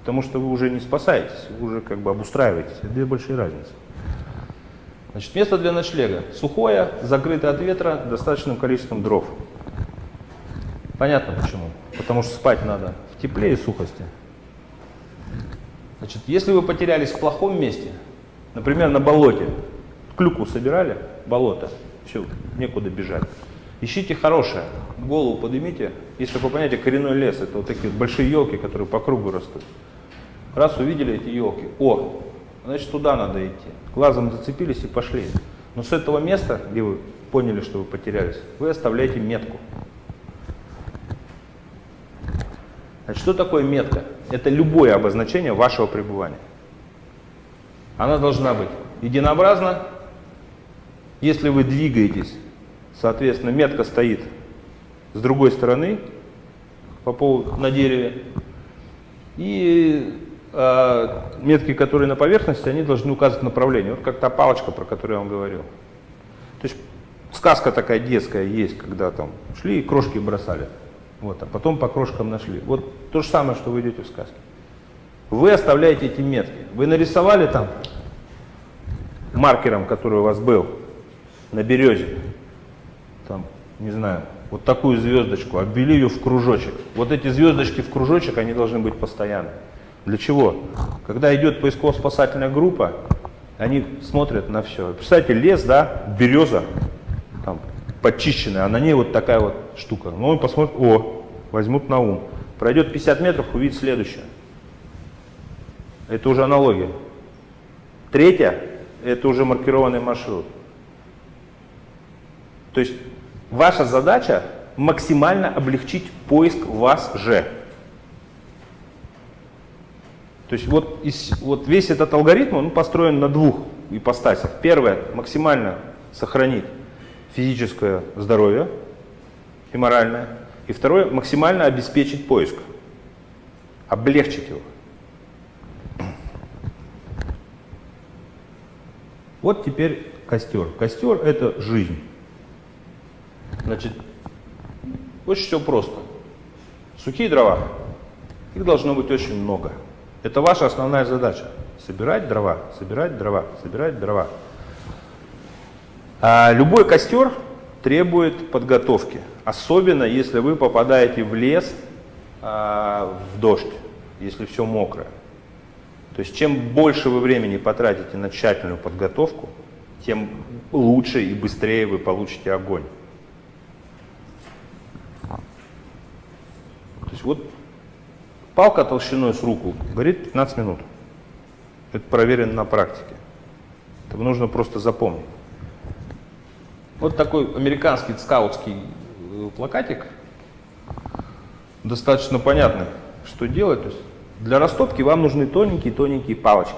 Потому что вы уже не спасаетесь, вы уже как бы обустраиваетесь. Это две большие разницы. Значит, место для ночлега. Сухое, закрытое от ветра, достаточным количеством дров. Понятно почему. Потому что спать надо в тепле и сухости. Значит, если вы потерялись в плохом месте, например, на болоте, клюкву собирали, болото, все, некуда бежать. Ищите хорошее, голову поднимите. Есть такое понятие коренной лес, это вот такие большие елки, которые по кругу растут. Раз увидели эти елки, о, значит туда надо идти. Глазом зацепились и пошли. Но с этого места, где вы поняли, что вы потерялись, вы оставляете метку. Значит, что такое метка? Это любое обозначение вашего пребывания. Она должна быть единообразна. Если вы двигаетесь, соответственно, метка стоит с другой стороны по поводу, на дереве. И метки, которые на поверхности, они должны указывать направление. Вот как та палочка, про которую я вам говорил. То есть сказка такая детская есть, когда там шли и крошки бросали. Вот, а потом по крошкам нашли. Вот то же самое, что вы идете в сказке. Вы оставляете эти метки. Вы нарисовали там маркером, который у вас был на березе, там, не знаю, вот такую звездочку, обвели ее в кружочек. Вот эти звездочки в кружочек, они должны быть постоянны. Для чего? Когда идет поисково-спасательная группа, они смотрят на все. Представьте, лес, да, береза, там, подчищенная, а на ней вот такая вот штука. Ну, он посмотрит, о, возьмут на ум. Пройдет 50 метров, увидит следующее. Это уже аналогия. Третья, это уже маркированный маршрут. То есть ваша задача максимально облегчить поиск вас же. То есть вот, из, вот весь этот алгоритм он построен на двух ипостасях. Первое, максимально сохранить физическое здоровье и моральное. И второе, максимально обеспечить поиск, облегчить его. Вот теперь костер. Костер – это жизнь. Значит, очень все просто. Сухие дрова, их должно быть очень много. Это ваша основная задача. Собирать дрова, собирать дрова, собирать дрова. А любой костер требует подготовки. Особенно, если вы попадаете в лес а, в дождь, если все мокрое. То есть чем больше вы времени потратите на тщательную подготовку, тем лучше и быстрее вы получите огонь. То есть вот палка толщиной с руку горит 15 минут. Это проверено на практике. Это нужно просто запомнить. Вот такой американский скаутский э, плакатик. Достаточно понятный, что делать. То есть для растопки вам нужны тоненькие-тоненькие палочки.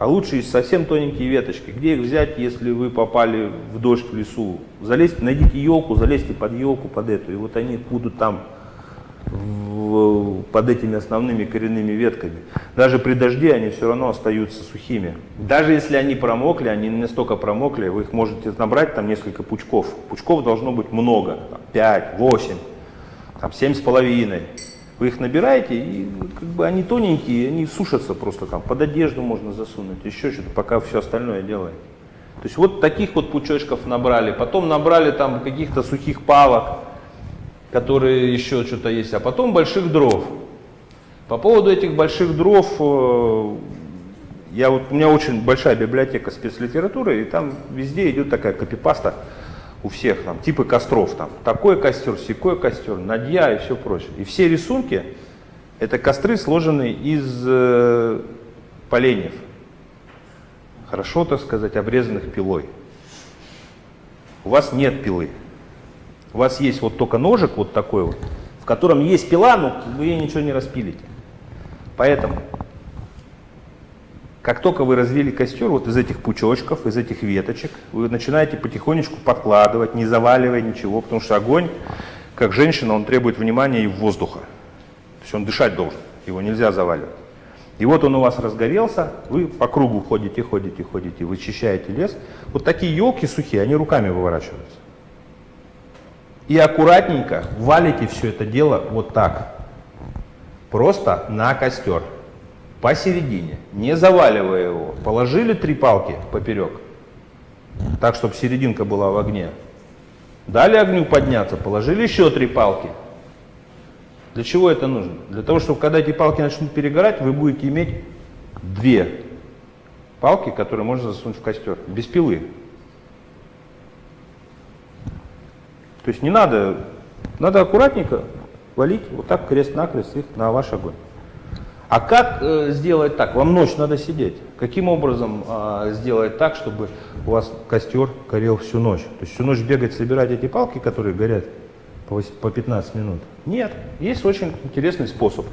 А лучше и совсем тоненькие веточки. Где их взять, если вы попали в дождь в лесу? Залезьте, найдите елку, залезьте под елку, под эту. И вот они будут там в, под этими основными коренными ветками. Даже при дожде они все равно остаются сухими. Даже если они промокли, они не настолько промокли, вы их можете набрать там несколько пучков. Пучков должно быть много, там, 5, 8, там, 7 с половиной. Вы их набираете, и как бы они тоненькие, они сушатся просто там, под одежду можно засунуть, еще что-то, пока все остальное делаете. То есть вот таких вот пучочков набрали, потом набрали там каких-то сухих палок, которые еще что-то есть, а потом больших дров. По поводу этих больших дров, э, я вот, у меня очень большая библиотека спецлитературы, и там везде идет такая копипаста у всех, там, типы костров, там, такой костер, секой костер, надья и все прочее. И все рисунки, это костры, сложенные из э, поленьев, хорошо, так сказать, обрезанных пилой. У вас нет пилы. У вас есть вот только ножик вот такой вот, в котором есть пила, но вы ничего не распилите. Поэтому, как только вы развели костер, вот из этих пучочков, из этих веточек, вы начинаете потихонечку подкладывать, не заваливая ничего, потому что огонь, как женщина, он требует внимания и воздуха. То есть он дышать должен, его нельзя заваливать. И вот он у вас разгорелся, вы по кругу ходите, ходите, ходите, вычищаете лес. Вот такие елки сухие, они руками выворачиваются. И аккуратненько валите все это дело вот так. Просто на костер. Посередине. Не заваливая его. Положили три палки поперек. Так, чтобы серединка была в огне. Дали огню подняться, положили еще три палки. Для чего это нужно? Для того, чтобы когда эти палки начнут перегорать, вы будете иметь две палки, которые можно засунуть в костер. Без пилы. То есть не надо, надо аккуратненько валить вот так крест-накрест их на ваш огонь. А как э, сделать так? Вам ночь надо сидеть. Каким образом э, сделать так, чтобы у вас костер горел всю ночь? То есть всю ночь бегать, собирать эти палки, которые горят по, по 15 минут? Нет. Есть очень интересный способ.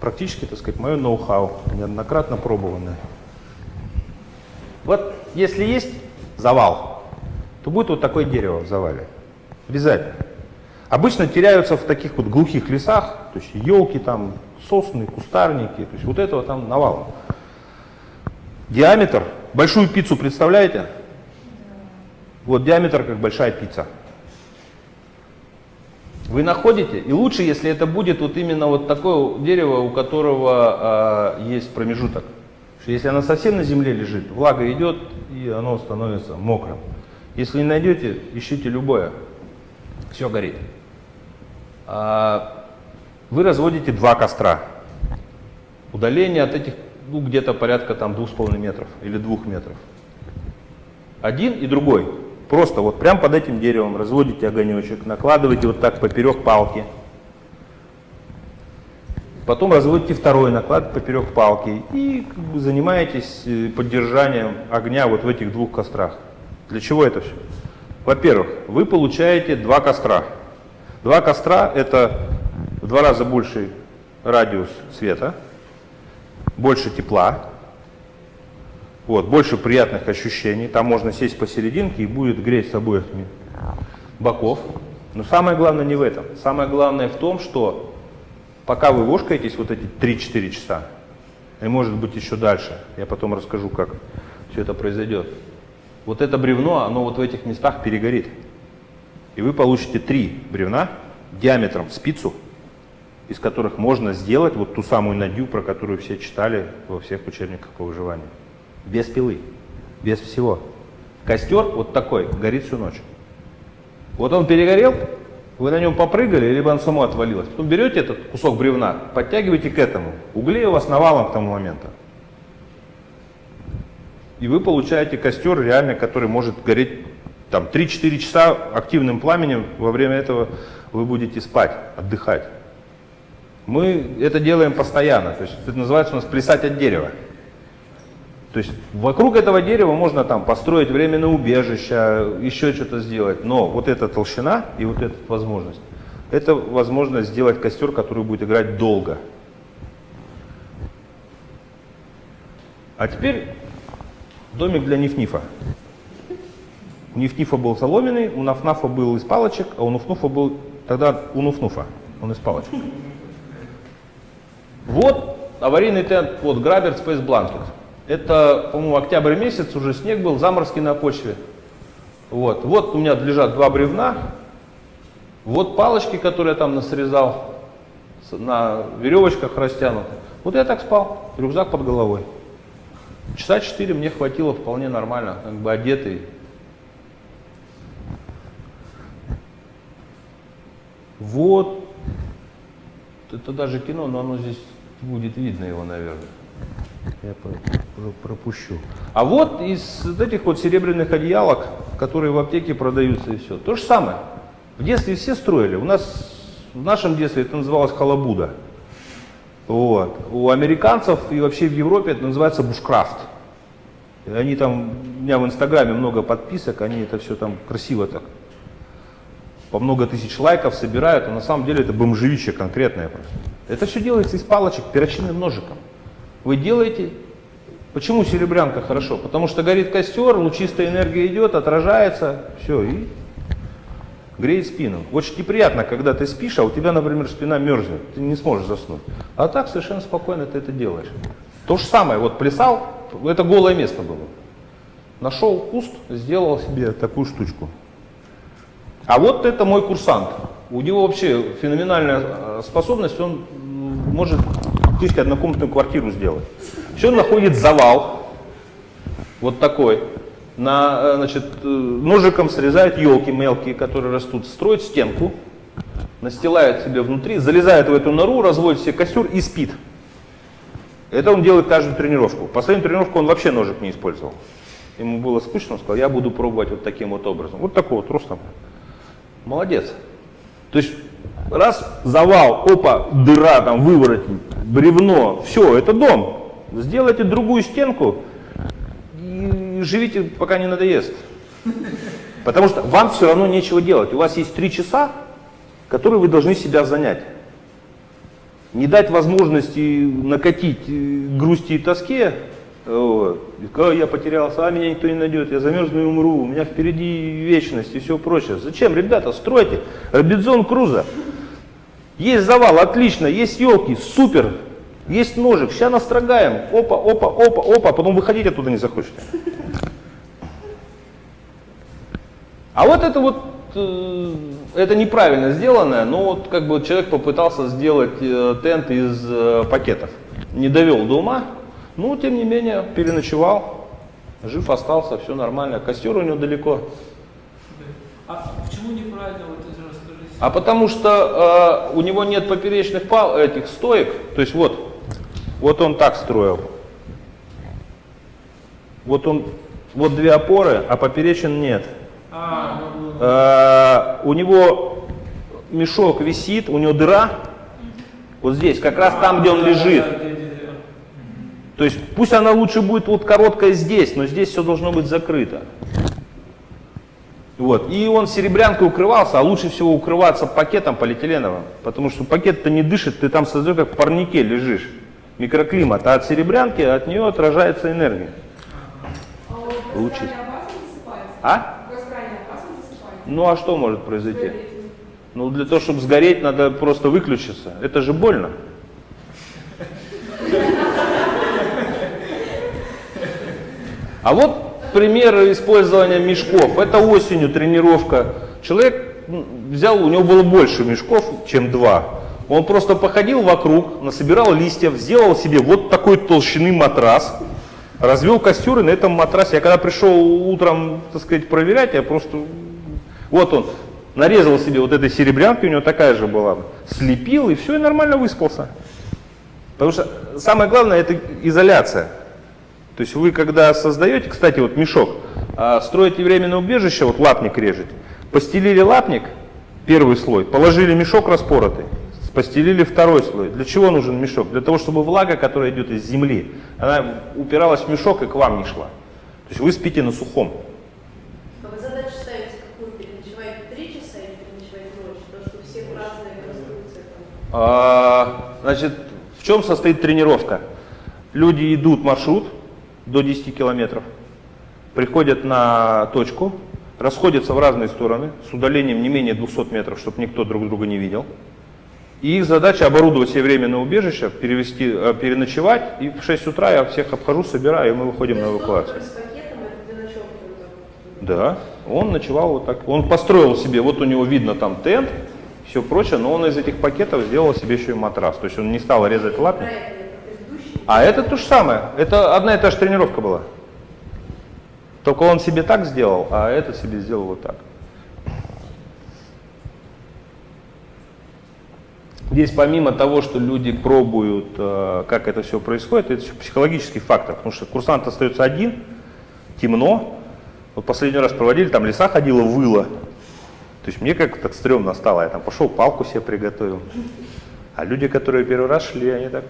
Практически, так сказать, мое ноу-хау, неоднократно пробованное. Вот если есть завал, то будет вот такое дерево в завале. Обязательно. Обычно теряются в таких вот глухих лесах, то есть елки там, сосны, кустарники, то есть вот этого там навалом. Диаметр, большую пиццу представляете? Вот диаметр как большая пицца. Вы находите, и лучше, если это будет вот именно вот такое дерево, у которого э, есть промежуток. Что если оно совсем на земле лежит, влага идет, и оно становится мокрым. Если не найдете, ищите любое все горит. А, вы разводите два костра. Удаление от этих, ну, где-то порядка там двух с половиной метров или двух метров. Один и другой. Просто вот прям под этим деревом разводите огонечек, накладываете вот так поперек палки. Потом разводите второй, накладываете поперек палки и занимаетесь э, поддержанием огня вот в этих двух кострах. Для чего это все? Во-первых, вы получаете два костра. Два костра – это в два раза больший радиус света, больше тепла, вот, больше приятных ощущений. Там можно сесть посерединке и будет греть с обоих боков. Но самое главное не в этом. Самое главное в том, что пока вы вошкаетесь вот эти 3-4 часа, и может быть еще дальше, я потом расскажу, как все это произойдет, вот это бревно, оно вот в этих местах перегорит. И вы получите три бревна диаметром спицу, из которых можно сделать вот ту самую надю, про которую все читали во всех учебниках по выживанию. Без пилы, без всего. Костер вот такой горит всю ночь. Вот он перегорел, вы на нем попрыгали, либо он само отвалилось. Потом берете этот кусок бревна, подтягиваете к этому. Углей у вас навалом к тому моменту. И вы получаете костер реально, который может гореть там 3-4 часа активным пламенем. Во время этого вы будете спать, отдыхать. Мы это делаем постоянно. То есть это называется у нас плясать от дерева. То есть вокруг этого дерева можно там построить временное убежище, еще что-то сделать. Но вот эта толщина и вот эта возможность, это возможность сделать костер, который будет играть долго. А теперь домик для Ниф-Нифа. У Ниф-Нифа был соломенный, у Наф-Нафа был из палочек, а у Нуф-Нуфа был тогда у Нуф-Нуфа, он из палочек. Вот аварийный тент, вот Грабер Space Blanket. Это, по-моему, октябрь месяц, уже снег был, заморозки на почве. Вот, вот у меня лежат два бревна. Вот палочки, которые я там насрезал, на веревочках растянуты. Вот я так спал, рюкзак под головой. Часа четыре мне хватило вполне нормально, как бы одетый. Вот. Это даже кино, но оно здесь будет видно его, наверное. Я пропущу. А вот из этих вот серебряных одеялок, которые в аптеке продаются и все. То же самое. В детстве все строили. У нас в нашем детстве это называлось халабуда. Вот. У американцев и вообще в Европе это называется бушкрафт. Они там, у меня в инстаграме много подписок, они это все там красиво так по много тысяч лайков собирают, а на самом деле это бомжевище конкретное просто. Это все делается из палочек перочинным ножиком. Вы делаете, почему серебрянка хорошо? Потому что горит костер, лучистая энергия идет, отражается, все, и греет спину. Очень неприятно, когда ты спишь, а у тебя, например, спина мерзнет, ты не сможешь заснуть. А так совершенно спокойно ты это делаешь. То же самое, вот плясал, это голое место было. Нашел куст, сделал себе такую штучку. А вот это мой курсант. У него вообще феноменальная э, способность, он может фактически однокомнатную квартиру сделать. Все он находит завал, вот такой, на, э, значит, э, ножиком срезает елки мелкие, которые растут, строит стенку, настилает себе внутри, залезает в эту нору, разводит себе костер и спит. Это он делает каждую тренировку. Последнюю тренировку он вообще ножик не использовал. Ему было скучно, он сказал, я буду пробовать вот таким вот образом. Вот такой вот ростом. Молодец. То есть раз завал, опа, дыра, там выворотень, бревно, все, это дом. Сделайте другую стенку живите, пока не надоест. Потому что вам все равно нечего делать. У вас есть три часа, которые вы должны себя занять. Не дать возможности накатить э, грусти и тоске, вот. Я потерялся, а меня никто не найдет, я замерзну и умру, у меня впереди вечность и все прочее. Зачем, ребята, стройте Робинзон Круза. Есть завал, отлично, есть елки, супер, есть ножик, сейчас настрогаем, опа, опа, опа, опа, потом выходить оттуда не захочете. А вот это вот, э, это неправильно сделанное, но вот как бы человек попытался сделать э, тент из э, пакетов. Не довел до ума, ну, тем не менее, переночевал, жив остался, все нормально. Костер у него далеко. А почему неправильно, вот это расскажите? А потому что э, у него нет поперечных пал, этих стоек, то есть вот, вот он так строил. Вот он, вот две опоры, а поперечен нет. А, Э, у него мешок висит, у него дыра, вот здесь, как раз там, где он лежит. То есть пусть она лучше будет вот короткая здесь, но здесь все должно быть закрыто. Вот. И он серебрянкой укрывался, а лучше всего укрываться пакетом полиэтиленовым, потому что пакет-то не дышит, ты там создаешь как в парнике лежишь. Микроклимат, а от серебрянки от нее отражается энергия. А Лучше. А? В Австралии опасно засыпать? Ну а что может произойти? Ну для того, чтобы сгореть, надо просто выключиться. Это же больно. А вот пример использования мешков. Это осенью тренировка. Человек м, взял, у него было больше мешков, чем два. Он просто походил вокруг, насобирал листьев, сделал себе вот такой толщины матрас, развел костер и на этом матрасе. Я когда пришел утром, так сказать, проверять, я просто... Вот он. нарезал себе вот этой серебрянки, у него такая же была, слепил и все, и нормально выспался. Потому что самое главное это изоляция. То есть вы когда создаете, кстати, вот мешок, а, строите временное убежище, вот лапник режете, постелили лапник, первый слой, положили мешок распоротый, постелили второй слой. Для чего нужен мешок? Для того, чтобы влага, которая идет из земли, она упиралась в мешок и к вам не шла. То есть вы спите на сухом. А вы задачу ставите какую? Переночевать три часа или переночевать ночь? Потому что у всех разные конструкции. там. А, значит, в чем состоит тренировка? Люди идут маршрут до 10 километров, приходят на точку, расходятся в разные стороны с удалением не менее 200 метров, чтобы никто друг друга не видел. И их задача оборудовать себе временное убежище, перевести, э, переночевать, и в 6 утра я всех обхожу, собираю, и мы выходим на эвакуацию. Да, он ночевал вот так. Он построил себе, вот у него видно там тент, все прочее, но он из этих пакетов сделал себе еще и матрас. То есть он не стал резать предыдущий. А это то же самое. Это одна и та же тренировка была. Только он себе так сделал, а этот себе сделал вот так. Здесь помимо того, что люди пробуют, э, как это все происходит, это еще психологический фактор, потому что курсант остается один, темно. Вот последний раз проводили, там лиса ходила, выла. То есть мне как-то так стрёмно стало, я там пошел, палку себе приготовил. А люди, которые первый раз шли, они так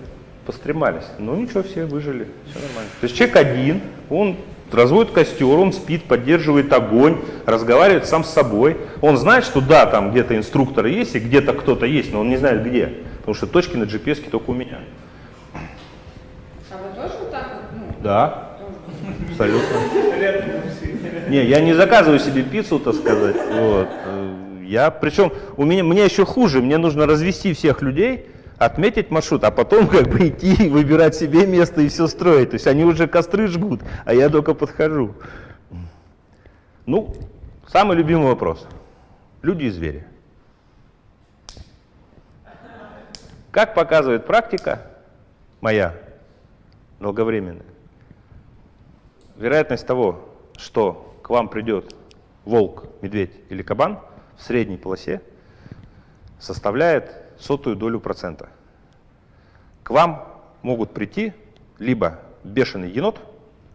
постремались. Ну ничего, все выжили, все нормально. То есть человек один, он разводит костер, он спит, поддерживает огонь, разговаривает сам с собой. Он знает, что да, там где-то инструктор есть и где-то кто-то есть, но он не знает где. Потому что точки на GPS только у меня. А вы тоже вот так вот? Ну, Да, абсолютно. Не, я не заказываю себе пиццу, так сказать. Вот. Я, причем, у меня, мне еще хуже, мне нужно развести всех людей, отметить маршрут, а потом как бы идти, выбирать себе место и все строить. То есть они уже костры жгут, а я только подхожу. Ну, самый любимый вопрос. Люди и звери. Как показывает практика моя, долговременная, вероятность того, что к вам придет волк, медведь или кабан средней полосе составляет сотую долю процента. К вам могут прийти либо бешеный енот,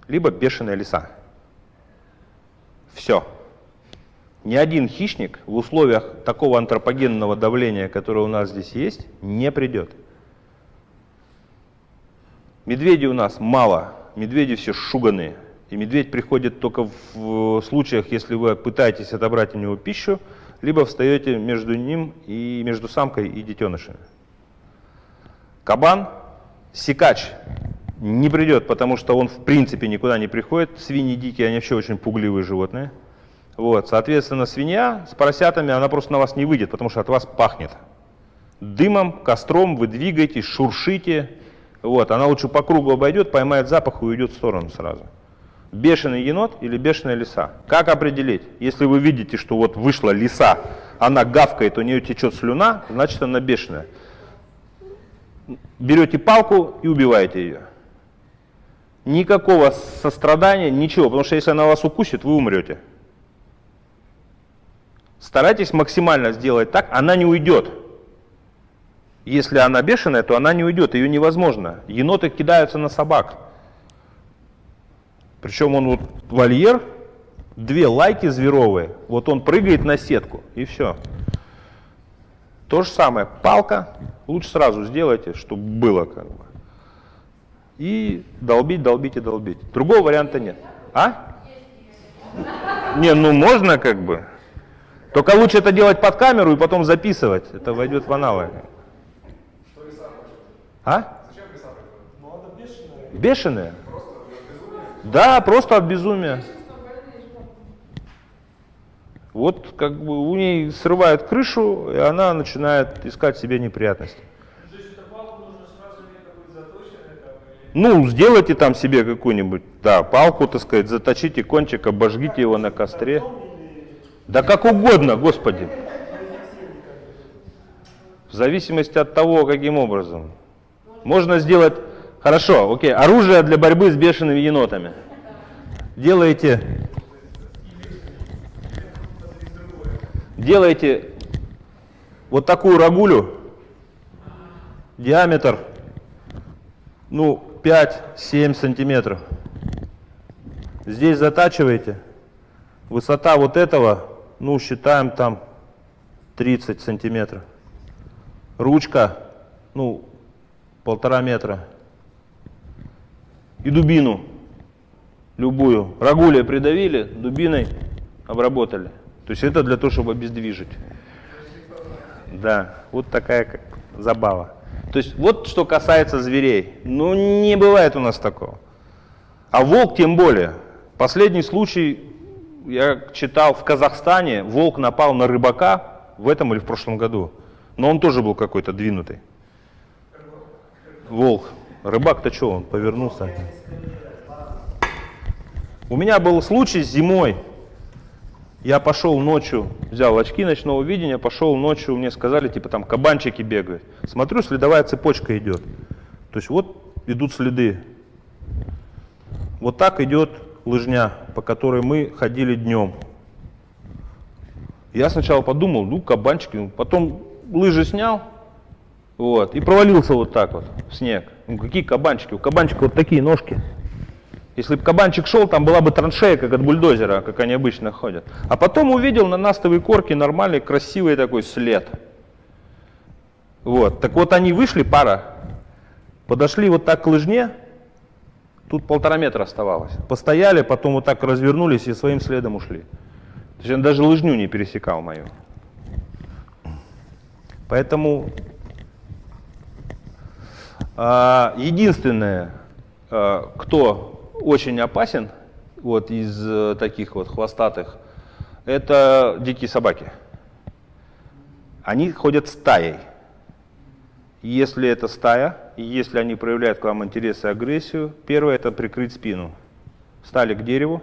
либо бешеная лиса. Все. Ни один хищник в условиях такого антропогенного давления, которое у нас здесь есть, не придет. Медведей у нас мало, медведи все шуганые. И медведь приходит только в случаях, если вы пытаетесь отобрать у него пищу, либо встаете между ним и между самкой и детенышами. Кабан, сикач не придет, потому что он в принципе никуда не приходит. Свиньи дикие, они вообще очень пугливые животные. Вот, соответственно, свинья с поросятами, она просто на вас не выйдет, потому что от вас пахнет. Дымом, костром вы двигаетесь, шуршите. Вот, она лучше по кругу обойдет, поймает запах и уйдет в сторону сразу. Бешеный енот или бешеная лиса? Как определить? Если вы видите, что вот вышла лиса, она гавкает, у нее течет слюна, значит она бешеная. Берете палку и убиваете ее. Никакого сострадания, ничего, потому что если она вас укусит, вы умрете. Старайтесь максимально сделать так, она не уйдет. Если она бешеная, то она не уйдет, ее невозможно. Еноты кидаются на собак. Причем он вот вольер, две лайки зверовые, вот он прыгает на сетку и все. То же самое, палка, лучше сразу сделайте, чтобы было как бы. И долбить, долбить и долбить. Другого варианта нет. А? Не, ну можно как бы. Только лучше это делать под камеру и потом записывать. Это войдет в аналы. А? Бешеные? Да, просто от безумия. Вот как бы у ней срывает крышу, и она начинает искать себе неприятности. Ну, сделайте там себе какую-нибудь, да, палку, так сказать, заточите кончик, обожгите его на костре. Да как угодно, Господи. В зависимости от того, каким образом. Можно сделать, хорошо, окей, оружие для борьбы с бешеными енотами. Делаете, делаете вот такую рагулю, диаметр, ну, 5-7 сантиметров. Здесь затачиваете, высота вот этого, ну, считаем там 30 сантиметров. Ручка, ну, полтора метра. И дубину любую. Рагулия придавили, дубиной обработали. То есть это для того, чтобы обездвижить. Да, вот такая как забава. То есть вот что касается зверей. Ну не бывает у нас такого. А волк тем более. Последний случай, я читал, в Казахстане волк напал на рыбака в этом или в прошлом году. Но он тоже был какой-то двинутый. Волк. Рыбак-то что, он повернулся? У меня был случай зимой. Я пошел ночью, взял очки ночного видения, пошел ночью, мне сказали, типа там кабанчики бегают. Смотрю, следовая цепочка идет. То есть вот идут следы. Вот так идет лыжня, по которой мы ходили днем. Я сначала подумал, ну кабанчики, потом лыжи снял, вот, и провалился вот так вот в снег. Ну какие кабанчики? У кабанчика вот такие ножки. Если бы кабанчик шел, там была бы траншея, как от бульдозера, как они обычно ходят. А потом увидел на настовой корке нормальный, красивый такой след. Вот. Так вот они вышли, пара, подошли вот так к лыжне, тут полтора метра оставалось. Постояли, потом вот так развернулись и своим следом ушли. То есть он даже лыжню не пересекал мою. Поэтому единственное, а, кто очень опасен вот из э, таких вот хвостатых, это дикие собаки. Они ходят стаей. Если это стая, и если они проявляют к вам интерес и агрессию, первое это прикрыть спину. Стали к дереву,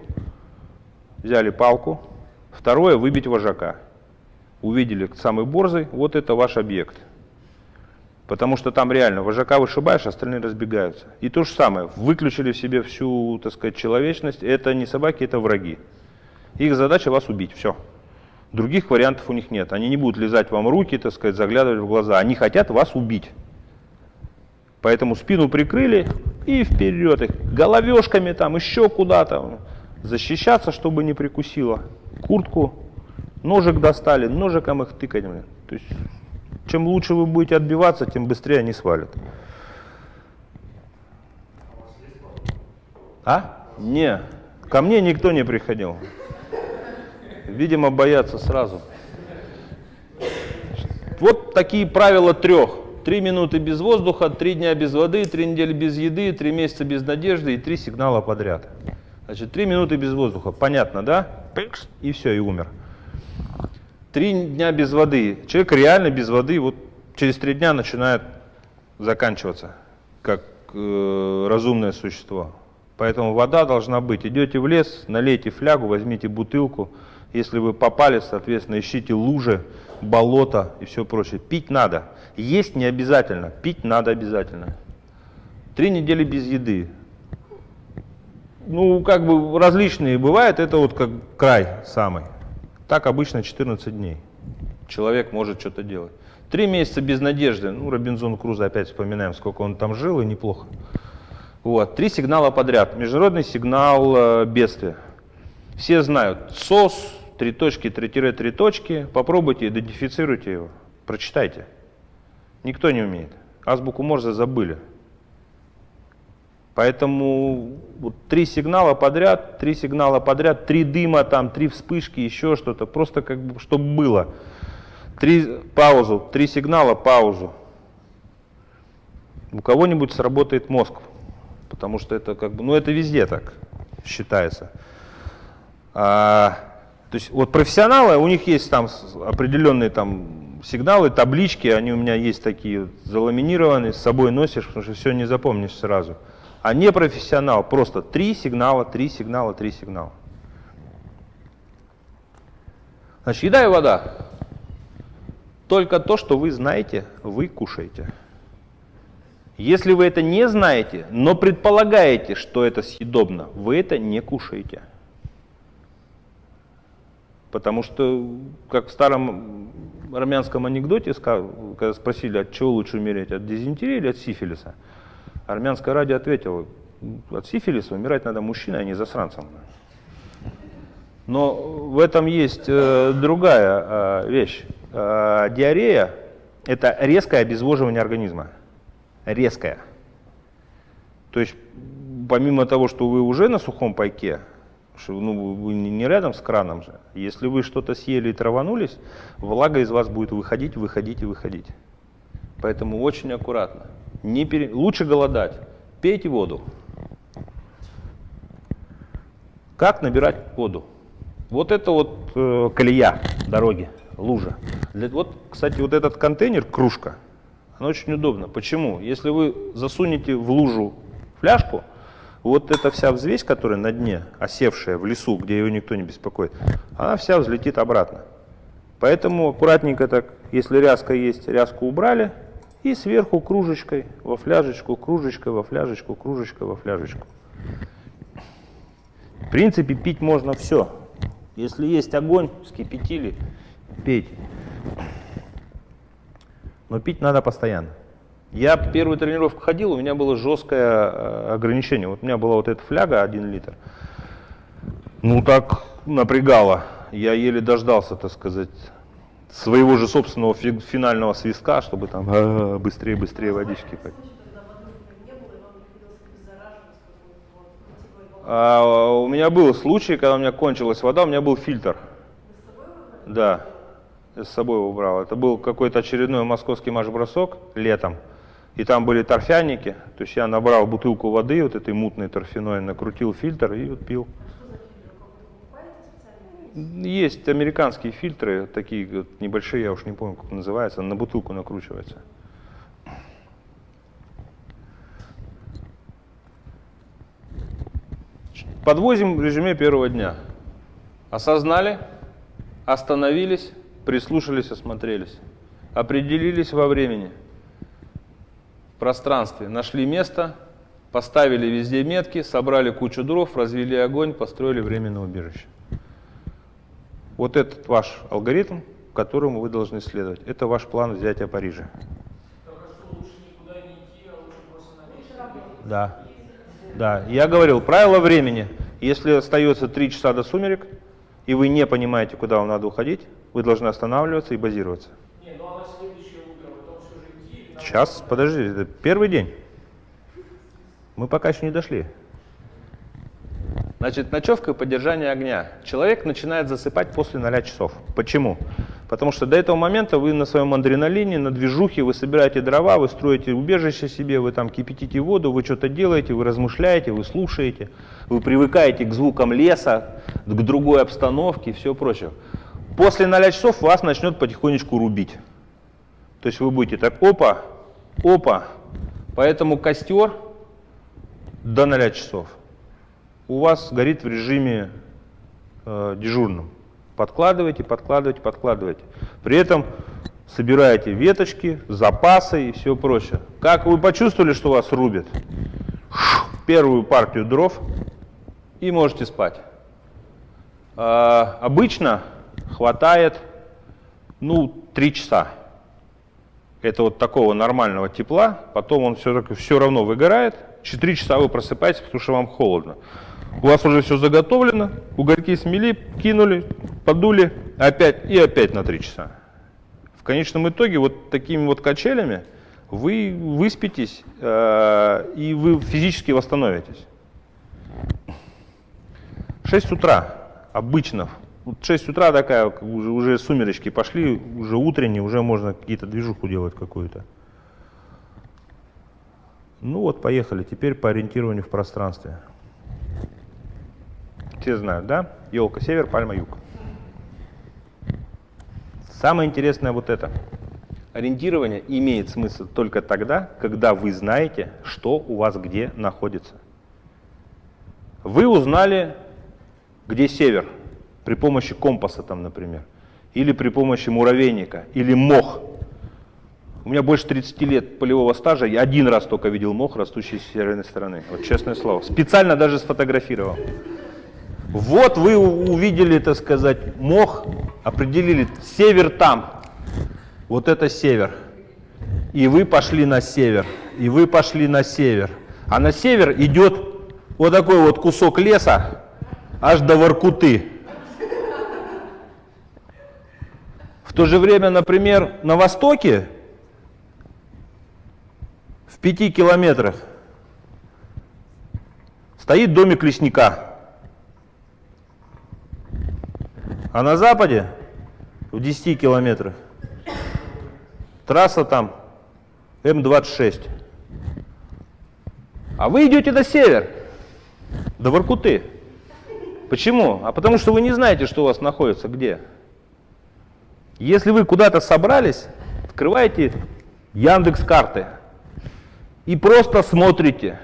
взяли палку. Второе выбить вожака. Увидели самый борзый, вот это ваш объект. Потому что там реально вожака вышибаешь, остальные разбегаются. И то же самое, выключили в себе всю, так сказать, человечность. Это не собаки, это враги. Их задача вас убить, все. Других вариантов у них нет. Они не будут лизать вам руки, так сказать, заглядывать в глаза. Они хотят вас убить. Поэтому спину прикрыли и вперед их. Головешками там, еще куда-то. Защищаться, чтобы не прикусило. Куртку, ножик достали, ножиком их тыкать. То есть чем лучше вы будете отбиваться, тем быстрее они свалят. А? Не, ко мне никто не приходил. Видимо, боятся сразу. Вот такие правила трех. Три минуты без воздуха, три дня без воды, три недели без еды, три месяца без надежды и три сигнала подряд. Значит, три минуты без воздуха. Понятно, да? И все, и умер. Три дня без воды. Человек реально без воды вот через три дня начинает заканчиваться, как э, разумное существо. Поэтому вода должна быть. Идете в лес, налейте флягу, возьмите бутылку. Если вы попали, соответственно, ищите лужи, болото и все прочее. Пить надо. Есть не обязательно, пить надо обязательно. Три недели без еды. Ну, как бы различные бывают, это вот как край самый. Так обычно 14 дней. Человек может что-то делать. Три месяца без надежды. Ну, Робинзон Круза опять вспоминаем, сколько он там жил, и неплохо. Вот. Три сигнала подряд. Международный сигнал э, бедствия. Все знают. СОС, три точки, три тире, три точки. Попробуйте, идентифицируйте его. Прочитайте. Никто не умеет. Азбуку Морзе забыли. Поэтому вот три сигнала подряд, три сигнала подряд, три дыма, там, три вспышки, еще что-то, просто как бы, чтобы было. Три паузу, три сигнала, паузу. У кого-нибудь сработает мозг, потому что это как бы, ну это везде так считается. А, то есть вот профессионалы, у них есть там определенные там сигналы, таблички, они у меня есть такие заламинированные, с собой носишь, потому что все не запомнишь сразу а не профессионал, просто три сигнала, три сигнала, три сигнала. Значит, еда и вода. Только то, что вы знаете, вы кушаете. Если вы это не знаете, но предполагаете, что это съедобно, вы это не кушаете. Потому что, как в старом армянском анекдоте, когда спросили, от чего лучше умереть, от дизентерии или от сифилиса, армянское радио ответило, от сифилиса умирать надо мужчиной, а не засранцем. Но в этом есть э, другая э, вещь. Э, диарея – это резкое обезвоживание организма. Резкое. То есть, помимо того, что вы уже на сухом пайке, ну, вы не рядом с краном же, если вы что-то съели и траванулись, влага из вас будет выходить, выходить и выходить. Поэтому очень аккуратно. Не пере... Лучше голодать. Пейте воду. Как набирать воду? Вот это вот э, колея дороги, лужа. Для- вот, кстати, вот этот контейнер, кружка, она очень удобна. Почему? Если вы засунете в лужу фляжку, вот эта вся взвесь, которая на дне, осевшая в лесу, где ее никто не беспокоит, она вся взлетит обратно. Поэтому аккуратненько так, если ряска есть, ряску убрали, и сверху кружечкой во фляжечку, кружечкой во фляжечку, кружечкой во фляжечку. В принципе, пить можно все. Если есть огонь, вскипятили, пейте. Но пить надо постоянно. Я первую тренировку ходил, у меня было жесткое э, ограничение. Вот у меня была вот эта фляга 1 литр. Ну так напрягало. Я еле дождался, так сказать, своего же собственного фи- финального свистка, чтобы там э, быстрее, быстрее водички. А, у меня был случай, когда у меня кончилась вода, у меня был фильтр. Да, я с собой его брал. Это был какой-то очередной московский марш-бросок летом. И там были торфяники. То есть я набрал бутылку воды, вот этой мутной торфяной, накрутил фильтр и вот пил. Есть американские фильтры, такие вот небольшие, я уж не помню, как называется, на бутылку накручивается. Подвозим в режиме первого дня. Осознали, остановились, прислушались, осмотрелись. Определились во времени, в пространстве, нашли место, поставили везде метки, собрали кучу дров, развели огонь, построили временное убежище. Вот этот ваш алгоритм, которому вы должны следовать. Это ваш план взятия Парижа. Да. Да, я говорил, правило времени. Если остается 3 часа до сумерек, и вы не понимаете, куда вам надо уходить, вы должны останавливаться и базироваться. Не, ну а на следующее утро потом все же идти или надо- Сейчас, подожди, это первый день. Мы пока еще не дошли. Значит, ночевка и поддержание огня. Человек начинает засыпать после 0 часов. Почему? Потому что до этого момента вы на своем адреналине, на движухе, вы собираете дрова, вы строите убежище себе, вы там кипятите воду, вы что-то делаете, вы размышляете, вы слушаете, вы привыкаете к звукам леса, к другой обстановке и все прочее. После 0 часов вас начнет потихонечку рубить. То есть вы будете так, опа, опа. Поэтому костер до 0 часов у вас горит в режиме э, дежурном. Подкладывайте, подкладывайте, подкладывайте. При этом собираете веточки, запасы и все прочее. Как вы почувствовали, что вас рубят? Первую партию дров и можете спать. А, обычно хватает ну, 3 часа. Это вот такого нормального тепла, потом он все, все равно выгорает. 4 часа вы просыпаетесь, потому что вам холодно. У вас уже все заготовлено, угольки смели, кинули, подули, опять и опять на 3 часа. В конечном итоге вот такими вот качелями вы выспитесь э, и вы физически восстановитесь. 6 утра обычно. Вот 6 утра такая, уже, уже сумеречки пошли, уже утренние, уже можно какие-то движуху делать какую-то. Ну вот, поехали. Теперь по ориентированию в пространстве. Все знают, да? Елка север, пальма юг. Самое интересное вот это. Ориентирование имеет смысл только тогда, когда вы знаете, что у вас где находится. Вы узнали, где север, при помощи компаса там, например, или при помощи муравейника, или мох. У меня больше 30 лет полевого стажа, я один раз только видел мох, растущий с северной стороны. Вот честное слово. Специально даже сфотографировал. Вот вы увидели, так сказать, мох, определили, север там. Вот это север. И вы пошли на север. И вы пошли на север. А на север идет вот такой вот кусок леса, аж до Воркуты. В то же время, например, на востоке, в пяти километрах, стоит домик лесника. А на западе, в 10 километрах, трасса там М26. А вы идете на север, до Воркуты. Почему? А потому что вы не знаете, что у вас находится где. Если вы куда-то собрались, открываете Яндекс карты и просто смотрите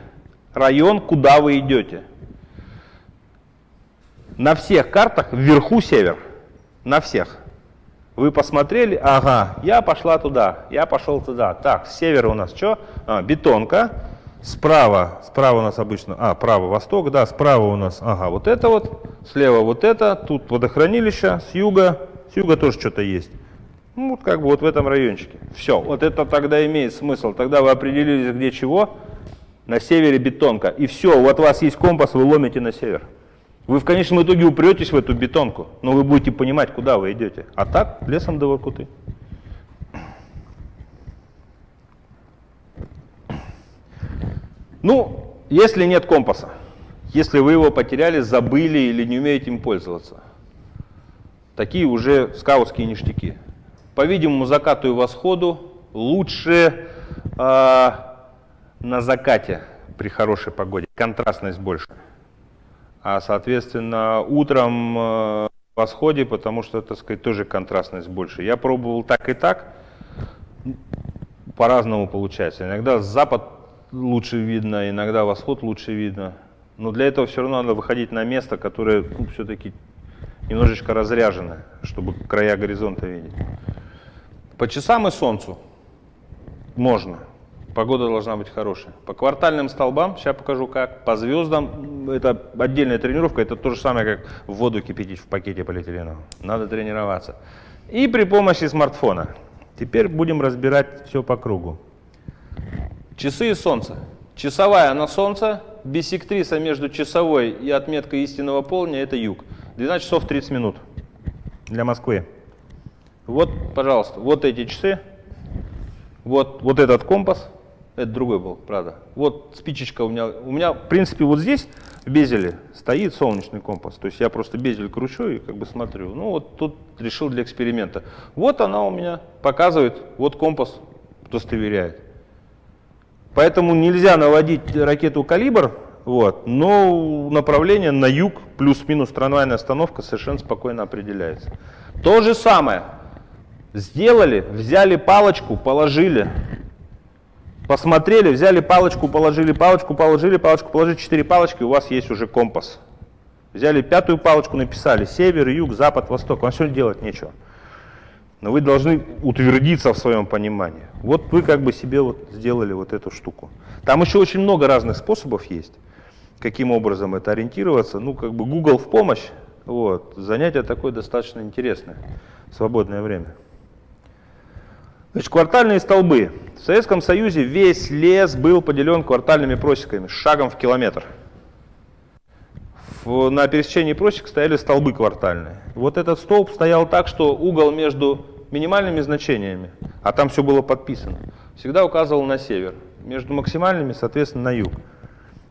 район, куда вы идете. На всех картах вверху север. На всех. Вы посмотрели, ага, я пошла туда, я пошел туда. Так, с севера у нас что? А, бетонка. Справа, справа у нас обычно, а, право, восток, да, справа у нас, ага, вот это вот, слева вот это, тут водохранилище, с юга, с юга тоже что-то есть. Ну, вот как бы вот в этом райончике. Все, вот это тогда имеет смысл. Тогда вы определились, где чего. На севере бетонка. И все, вот у вас есть компас, вы ломите на север. Вы в конечном итоге упретесь в эту бетонку, но вы будете понимать, куда вы идете. А так, лесом до Воркуты. Ну, если нет компаса, если вы его потеряли, забыли или не умеете им пользоваться, такие уже скаутские ништяки. По-видимому, закату и восходу лучше э, на закате при хорошей погоде, контрастность больше. А, соответственно, утром э, восходе, потому что, так сказать, тоже контрастность больше. Я пробовал так и так, по-разному получается. Иногда запад лучше видно, иногда восход лучше видно. Но для этого все равно надо выходить на место, которое ну, все-таки немножечко разряжено, чтобы края горизонта видеть. По часам и солнцу можно. Погода должна быть хорошая. По квартальным столбам, сейчас покажу как. По звездам, это отдельная тренировка, это то же самое, как воду кипятить в пакете полиэтиленовом. Надо тренироваться. И при помощи смартфона. Теперь будем разбирать все по кругу. Часы и солнце. Часовая на солнце, бисектриса между часовой и отметкой истинного полдня – это юг. 12 часов 30 минут для Москвы. Вот, пожалуйста, вот эти часы, вот, вот этот компас, это другой был, правда. Вот спичечка у меня, у меня, в принципе, вот здесь в безеле стоит солнечный компас. То есть я просто безель кручу и как бы смотрю. Ну вот тут решил для эксперимента. Вот она у меня показывает, вот компас удостоверяет. Поэтому нельзя наводить ракету «Калибр», вот, но направление на юг плюс-минус трамвайная остановка совершенно спокойно определяется. То же самое. Сделали, взяли палочку, положили, посмотрели, взяли палочку, положили палочку, положили палочку, положили четыре палочки, у вас есть уже компас. Взяли пятую палочку, написали север, юг, запад, восток. Вам все делать нечего. Но вы должны утвердиться в своем понимании. Вот вы как бы себе вот сделали вот эту штуку. Там еще очень много разных способов есть, каким образом это ориентироваться. Ну, как бы Google в помощь. Вот. Занятие такое достаточно интересное свободное время. Значит, квартальные столбы. В Советском Союзе весь лес был поделен квартальными просеками, шагом в километр. В, на пересечении просек стояли столбы квартальные. Вот этот столб стоял так, что угол между минимальными значениями, а там все было подписано, всегда указывал на север. Между максимальными, соответственно, на юг.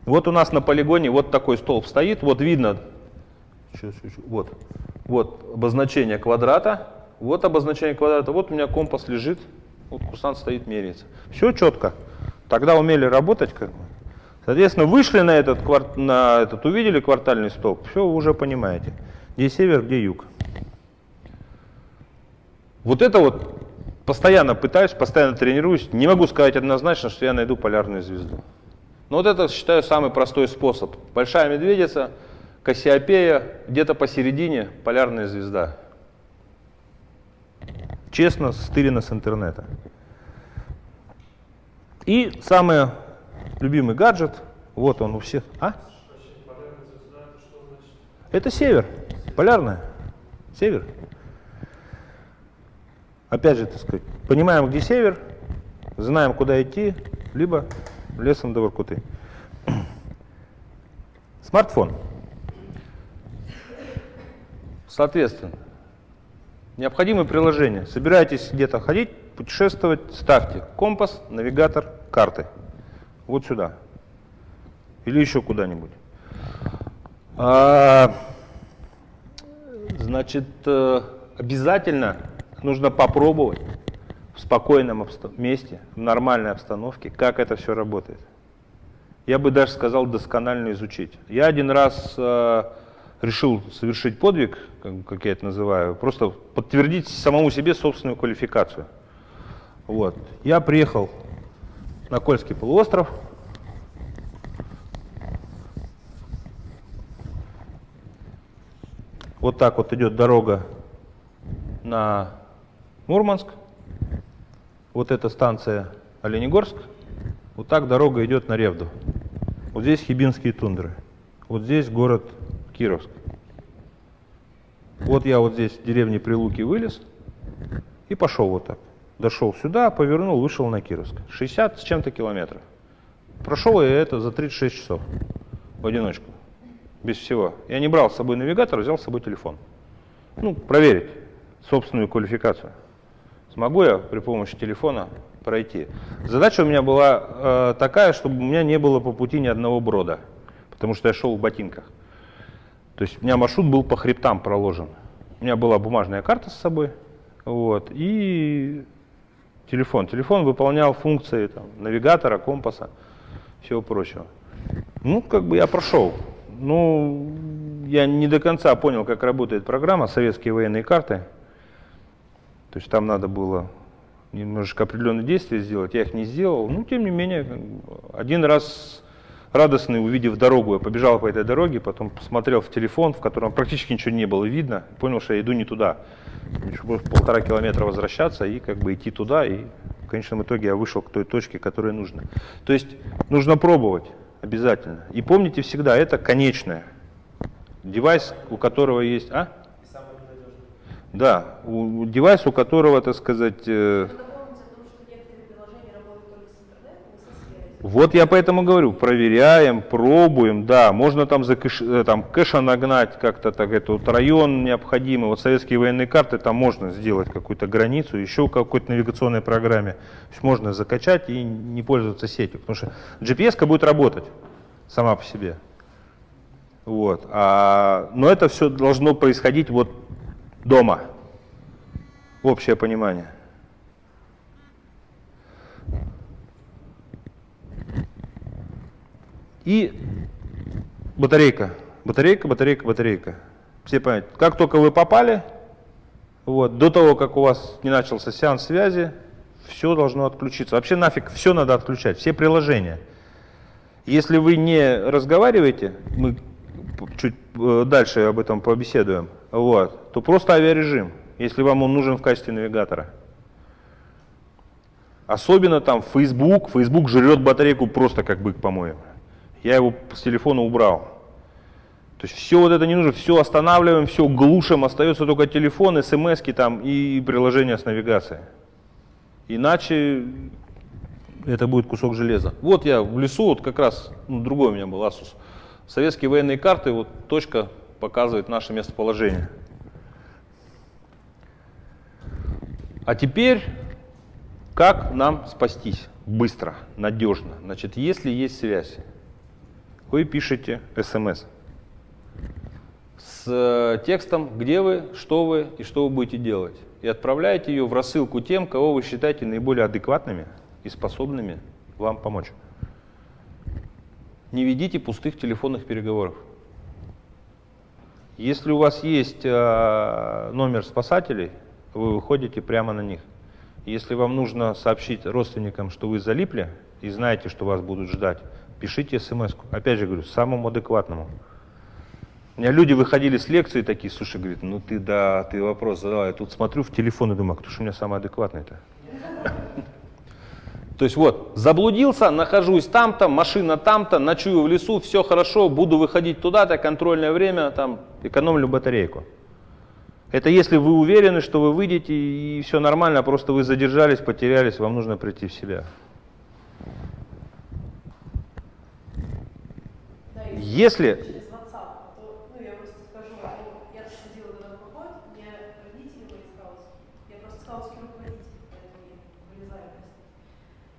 Вот у нас на полигоне вот такой столб стоит, вот видно, вот, вот обозначение квадрата, вот обозначение квадрата, вот у меня компас лежит, вот курсант стоит, меряется. Все четко. Тогда умели работать как бы. Соответственно, вышли на этот, на этот, увидели квартальный столб, все, вы уже понимаете, где север, где юг. Вот это вот постоянно пытаюсь, постоянно тренируюсь, не могу сказать однозначно, что я найду полярную звезду. Но вот это, считаю, самый простой способ. Большая медведица, Кассиопея, где-то посередине полярная звезда. Честно, стырено с интернета. И самый любимый гаджет, вот он у всех. А? Это север, полярная, север. Опять же, так сказать, понимаем, где север, знаем, куда идти, либо лесом до Воркуты. Смартфон. Соответственно, необходимые приложения. Собираетесь где-то ходить, путешествовать, ставьте компас, навигатор, карты. Вот сюда. Или еще куда-нибудь. А, значит, э, обязательно нужно попробовать в спокойном месте, в нормальной обстановке, как это все работает. Я бы даже сказал, досконально изучить. Я один раз э, решил совершить подвиг, как я это называю, просто подтвердить самому себе собственную квалификацию. Вот. Я приехал на Кольский полуостров, Вот так вот идет дорога на Мурманск. Вот эта станция Оленегорск. Вот так дорога идет на Ревду. Вот здесь Хибинские тундры. Вот здесь город Кировск. Вот я вот здесь в деревне Прилуки вылез и пошел вот так. Дошел сюда, повернул, вышел на Кировск. 60 с чем-то километров. Прошел я это за 36 часов в одиночку без всего. Я не брал с собой навигатор, взял с собой телефон. Ну, проверить собственную квалификацию. Смогу я при помощи телефона пройти. Задача у меня была э, такая, чтобы у меня не было по пути ни одного брода, потому что я шел в ботинках. То есть у меня маршрут был по хребтам проложен. У меня была бумажная карта с собой, вот, и телефон. Телефон выполнял функции там, навигатора, компаса, всего прочего. Ну, как бы я прошел. Ну, я не до конца понял, как работает программа «Советские военные карты». То есть там надо было немножечко определенные действия сделать, я их не сделал. Ну, тем не менее, один раз радостный, увидев дорогу, я побежал по этой дороге, потом посмотрел в телефон, в котором практически ничего не было видно, понял, что я иду не туда. Еще полтора километра возвращаться и как бы идти туда, и в конечном итоге я вышел к той точке, которая нужна. То есть нужно пробовать. Обязательно. И помните всегда, это конечное. Девайс, у которого есть... А? Да, у, девайс, у которого, так сказать... Э, Вот я поэтому говорю, проверяем, пробуем, да, можно там, за кэш, э, там кэша нагнать как-то так, это вот район необходимый, вот советские военные карты, там можно сделать какую-то границу, еще какой-то навигационной программе, то есть можно закачать и не пользоваться сетью, потому что GPS будет работать сама по себе. Вот. А, но это все должно происходить вот дома, общее понимание. И батарейка, батарейка, батарейка, батарейка. Все понимают, как только вы попали, вот, до того, как у вас не начался сеанс связи, все должно отключиться. Вообще нафиг все надо отключать, все приложения. Если вы не разговариваете, мы чуть э, дальше об этом побеседуем, вот, то просто авиарежим, если вам он нужен в качестве навигатора. Особенно там Facebook, Facebook жрет батарейку просто как бык, по-моему. Я его с телефона убрал. То есть все вот это не нужно, все останавливаем, все глушим, остается только телефон, смс там и приложение с навигацией. Иначе это будет кусок железа. Вот я в лесу, вот как раз, ну, другой у меня был Asus. Советские военные карты, вот точка показывает наше местоположение. А теперь, как нам спастись быстро, надежно? Значит, если есть связь, вы пишете смс с э, текстом, где вы, что вы и что вы будете делать. И отправляете ее в рассылку тем, кого вы считаете наиболее адекватными и способными вам помочь. Не ведите пустых телефонных переговоров. Если у вас есть э, номер спасателей, вы выходите прямо на них. Если вам нужно сообщить родственникам, что вы залипли и знаете, что вас будут ждать, пишите смс -ку. Опять же говорю, самому адекватному. У меня люди выходили с лекции такие, слушай, говорит, ну ты да, ты вопрос задал, я тут смотрю в телефон и думаю, а кто же у меня самый адекватный-то? То есть вот, заблудился, нахожусь там-то, машина там-то, ночую в лесу, все хорошо, буду выходить туда-то, контрольное время, там Экономлю батарейку. Это если вы уверены, что вы выйдете и все нормально, просто вы задержались, потерялись, вам нужно прийти в себя. Простите.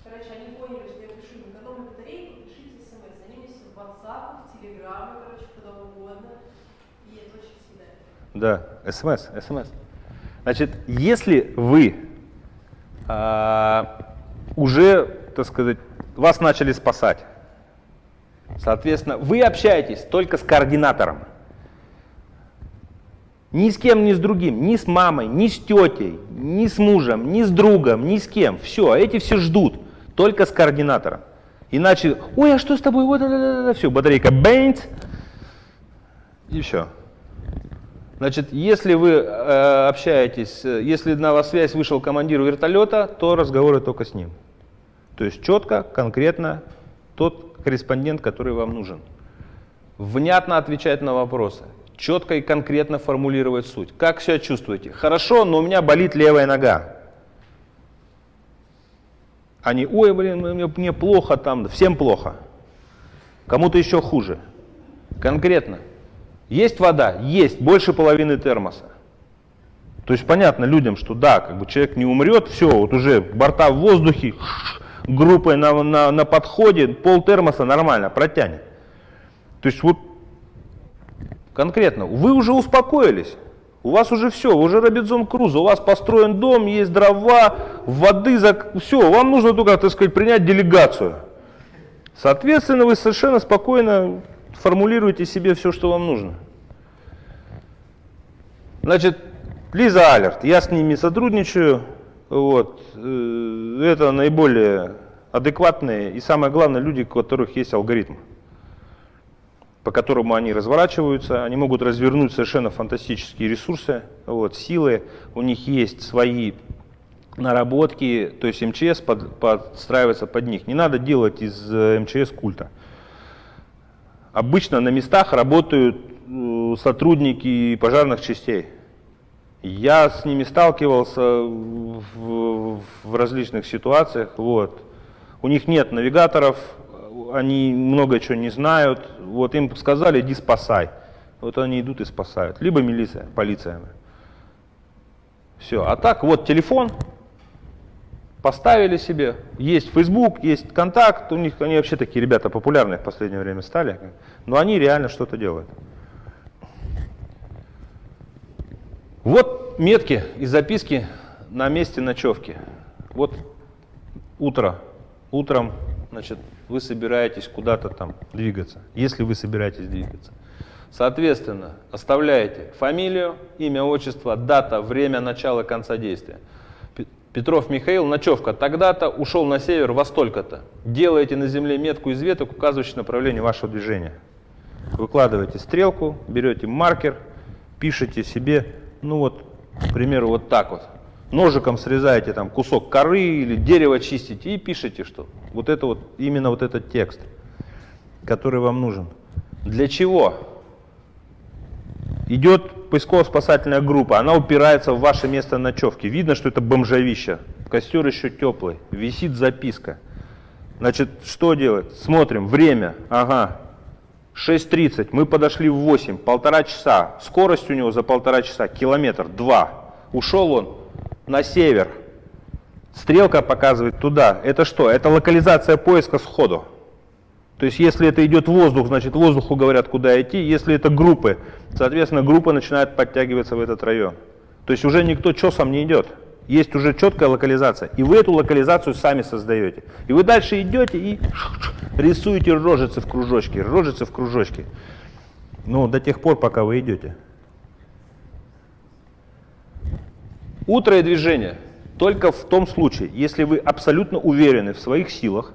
Короче, они поняли, что я пишу им экономлю батарейку, пишите смс. Они мне все в WhatsApp, в Telegram, короче, куда угодно. И это очень съедает. Да, смс, смс. Значит, если вы а, уже, так сказать, вас начали спасать, соответственно, вы общаетесь только с координатором. Ни с кем, ни с другим, ни с мамой, ни с тетей, ни с мужем, ни с другом, ни с кем. Все, эти все ждут, только с координатором. Иначе, ой, а что с тобой? Вот, все, батарейка бэнт, и все. Значит, если вы э, общаетесь, если на вас связь вышел командир вертолета, то разговоры только с ним. То есть четко, конкретно тот корреспондент, который вам нужен. Внятно отвечать на вопросы, четко и конкретно формулировать суть. Как себя чувствуете? Хорошо, но у меня болит левая нога. Они, ой, блин, мне, мне плохо там, всем плохо. Кому-то еще хуже. Конкретно. Есть вода? Есть, больше половины термоса. То есть понятно людям, что да, как бы человек не умрет, все, вот уже борта в воздухе, группой на, на, на подходе, пол термоса нормально протянет. То есть вот конкретно, вы уже успокоились, у вас уже все, вы уже Робинзон Крузо, у вас построен дом, есть дрова, воды, все, вам нужно только, так сказать, принять делегацию. Соответственно, вы совершенно спокойно формулируйте себе все, что вам нужно. Значит, Лиза Алерт, я с ними сотрудничаю, вот, э, это наиболее адекватные и самое главное люди, у которых есть алгоритм, по которому они разворачиваются, они могут развернуть совершенно фантастические ресурсы, вот, силы, у них есть свои наработки, то есть МЧС под, подстраивается под них. Не надо делать из э, МЧС культа. Обычно на местах работают э, сотрудники пожарных частей. Я с ними сталкивался в, в различных ситуациях. Вот. У них нет навигаторов, они много чего не знают. Вот им сказали, иди спасай. Вот они идут и спасают. Либо милиция, полиция. Все. А так вот телефон, поставили себе, есть Facebook, есть контакт, у них они вообще такие ребята популярные в последнее время стали, но они реально что-то делают. Вот метки и записки на месте ночевки. Вот утро, утром, значит, вы собираетесь куда-то там двигаться, если вы собираетесь двигаться. Соответственно, оставляете фамилию, имя, отчество, дата, время начала, конца действия. Петров Михаил, ночевка тогда-то, ушел на север во столько-то. Делаете на земле метку из веток, указывающую направление вашего движения. Выкладываете стрелку, берете маркер, пишете себе, ну вот, к примеру, вот так вот. Ножиком срезаете там кусок коры или дерево чистите и пишете, что вот это вот, именно вот этот текст, который вам нужен. Для чего? Идет поисково-спасательная группа, она упирается в ваше место ночевки. Видно, что это бомжовище. Костер еще теплый, висит записка. Значит, что делать? Смотрим, время, ага, 6.30, мы подошли в 8, полтора часа. Скорость у него за полтора часа, километр, два. Ушел он на север. Стрелка показывает туда. Это что? Это локализация поиска сходу. То есть если это идет воздух, значит воздуху говорят, куда идти. Если это группы, соответственно, группа начинает подтягиваться в этот район. То есть уже никто чесом не идет. Есть уже четкая локализация. И вы эту локализацию сами создаете. И вы дальше идете и рисуете рожицы в кружочке, рожицы в кружочке. Ну, до тех пор, пока вы идете. Утро и движение только в том случае, если вы абсолютно уверены в своих силах,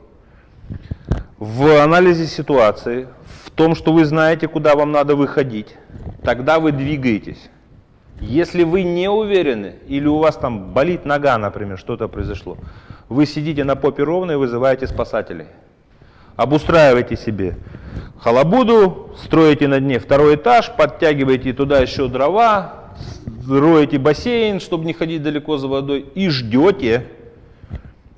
в анализе ситуации, в том, что вы знаете, куда вам надо выходить, тогда вы двигаетесь. Если вы не уверены, или у вас там болит нога, например, что-то произошло, вы сидите на попе ровно и вызываете спасателей. Обустраивайте себе халабуду, строите на дне второй этаж, подтягиваете туда еще дрова, роете бассейн, чтобы не ходить далеко за водой, и ждете,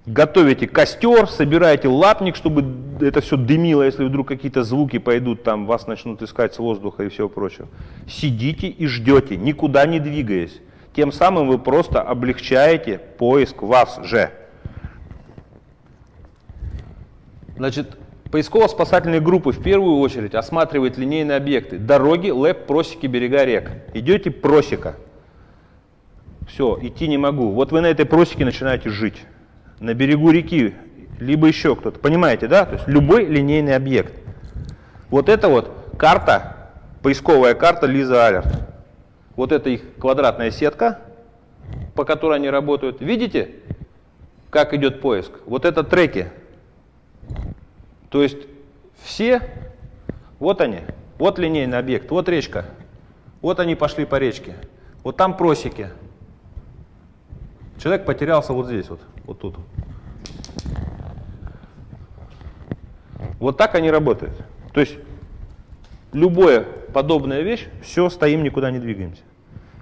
готовите костер, собираете лапник, чтобы это все дымило, если вдруг какие-то звуки пойдут, там вас начнут искать с воздуха и всего прочего. Сидите и ждете, никуда не двигаясь. Тем самым вы просто облегчаете поиск вас же. Значит, поисково-спасательные группы в первую очередь осматривают линейные объекты. Дороги, лэп, просеки, берега рек. Идете просека. Все, идти не могу. Вот вы на этой просеке начинаете жить. На берегу реки, либо еще кто-то. Понимаете, да? То есть любой линейный объект. Вот это вот карта, поисковая карта Лиза Алерт. Вот это их квадратная сетка, по которой они работают. Видите, как идет поиск? Вот это треки. То есть все, вот они, вот линейный объект, вот речка. Вот они пошли по речке. Вот там просеки. Человек потерялся вот здесь, вот, вот тут. Вот так они работают. То есть любая подобная вещь, все, стоим, никуда не двигаемся.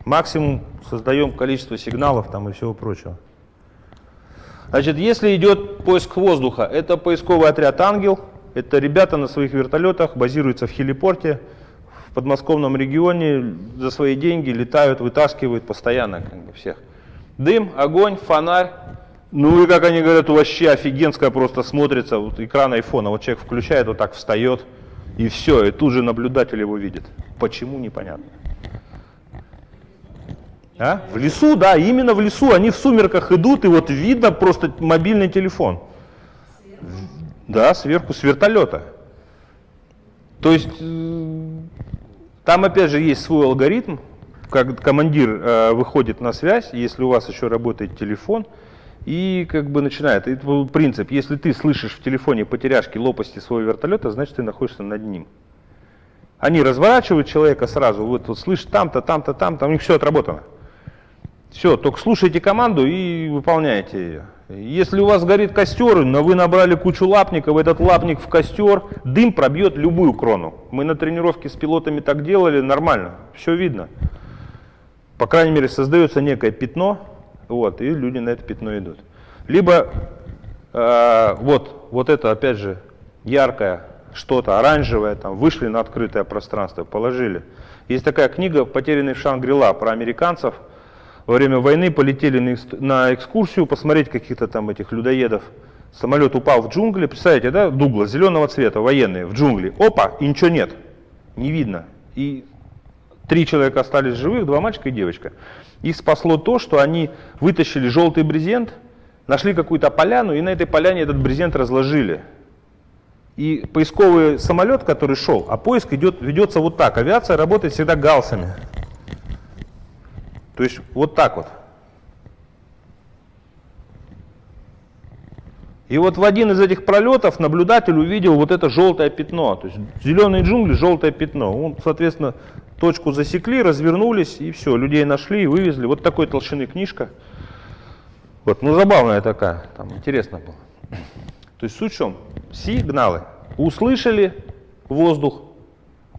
Максимум создаем количество сигналов там и всего прочего. Значит, если идет поиск воздуха, это поисковый отряд «Ангел». Это ребята на своих вертолетах базируются в хелипорте, в подмосковном регионе, за свои деньги летают, вытаскивают постоянно как бы, всех. Дым, огонь, фонарь. Ну и как они говорят, вообще офигенская просто смотрится, вот экран айфона, вот человек включает, вот так встает, и все, и тут же наблюдатель его видит. Почему, непонятно. А? В лесу, да, именно в лесу. Они в сумерках идут, и вот видно просто мобильный телефон. Да, сверху, с вертолета. То есть, э, там опять же есть свой алгоритм, как командир э, выходит на связь, если у вас еще работает телефон, и как бы начинает. Это принцип, если ты слышишь в телефоне потеряшки лопасти своего вертолета, значит ты находишься над ним. Они разворачивают человека сразу, вот, вот слышь, там-то, там-то, там-то, у них все отработано. Все, только слушайте команду и выполняйте ее. Если у вас горит костер, но вы набрали кучу лапников, этот лапник в костер, дым пробьет любую крону. Мы на тренировке с пилотами так делали, нормально, все видно. По крайней мере, создается некое пятно, вот, и люди на это пятно идут. Либо э, вот, вот это, опять же, яркое что-то, оранжевое, там, вышли на открытое пространство, положили. Есть такая книга «Потерянный в Шангрила» про американцев – во время войны полетели на экскурсию посмотреть каких-то там этих людоедов. Самолет упал в джунгли, представляете, да, Дугла, зеленого цвета, военные, в джунгли. Опа, и ничего нет, не видно. И три человека остались живых, два мальчика и девочка. Их спасло то, что они вытащили желтый брезент, нашли какую-то поляну, и на этой поляне этот брезент разложили. И поисковый самолет, который шел, а поиск идет, ведется вот так. Авиация работает всегда галсами. То есть вот так вот. И вот в один из этих пролетов наблюдатель увидел вот это желтое пятно. То есть зеленые джунгли, желтое пятно. Он, соответственно, точку засекли, развернулись и все, людей нашли и вывезли. Вот такой толщины книжка. Вот, ну забавная такая, там интересно было. То есть суть в чем? Сигналы. Услышали воздух,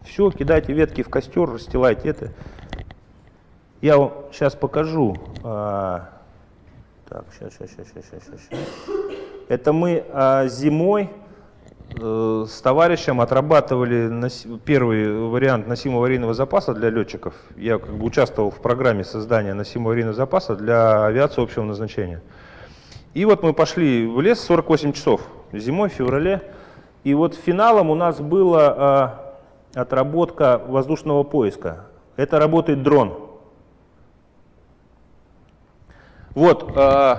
все, кидайте ветки в костер, расстилайте это. Я вам сейчас покажу. А, так, сейчас, сейчас, сейчас, сейчас, сейчас. Это мы а, зимой э, с товарищем отрабатывали первый вариант носимого аварийного запаса для летчиков. Я как бы участвовал в программе создания носимого аварийного запаса для авиации общего назначения. И вот мы пошли в лес 48 часов зимой, в феврале. И вот финалом у нас была а, отработка воздушного поиска. Это работает дрон. Вот э,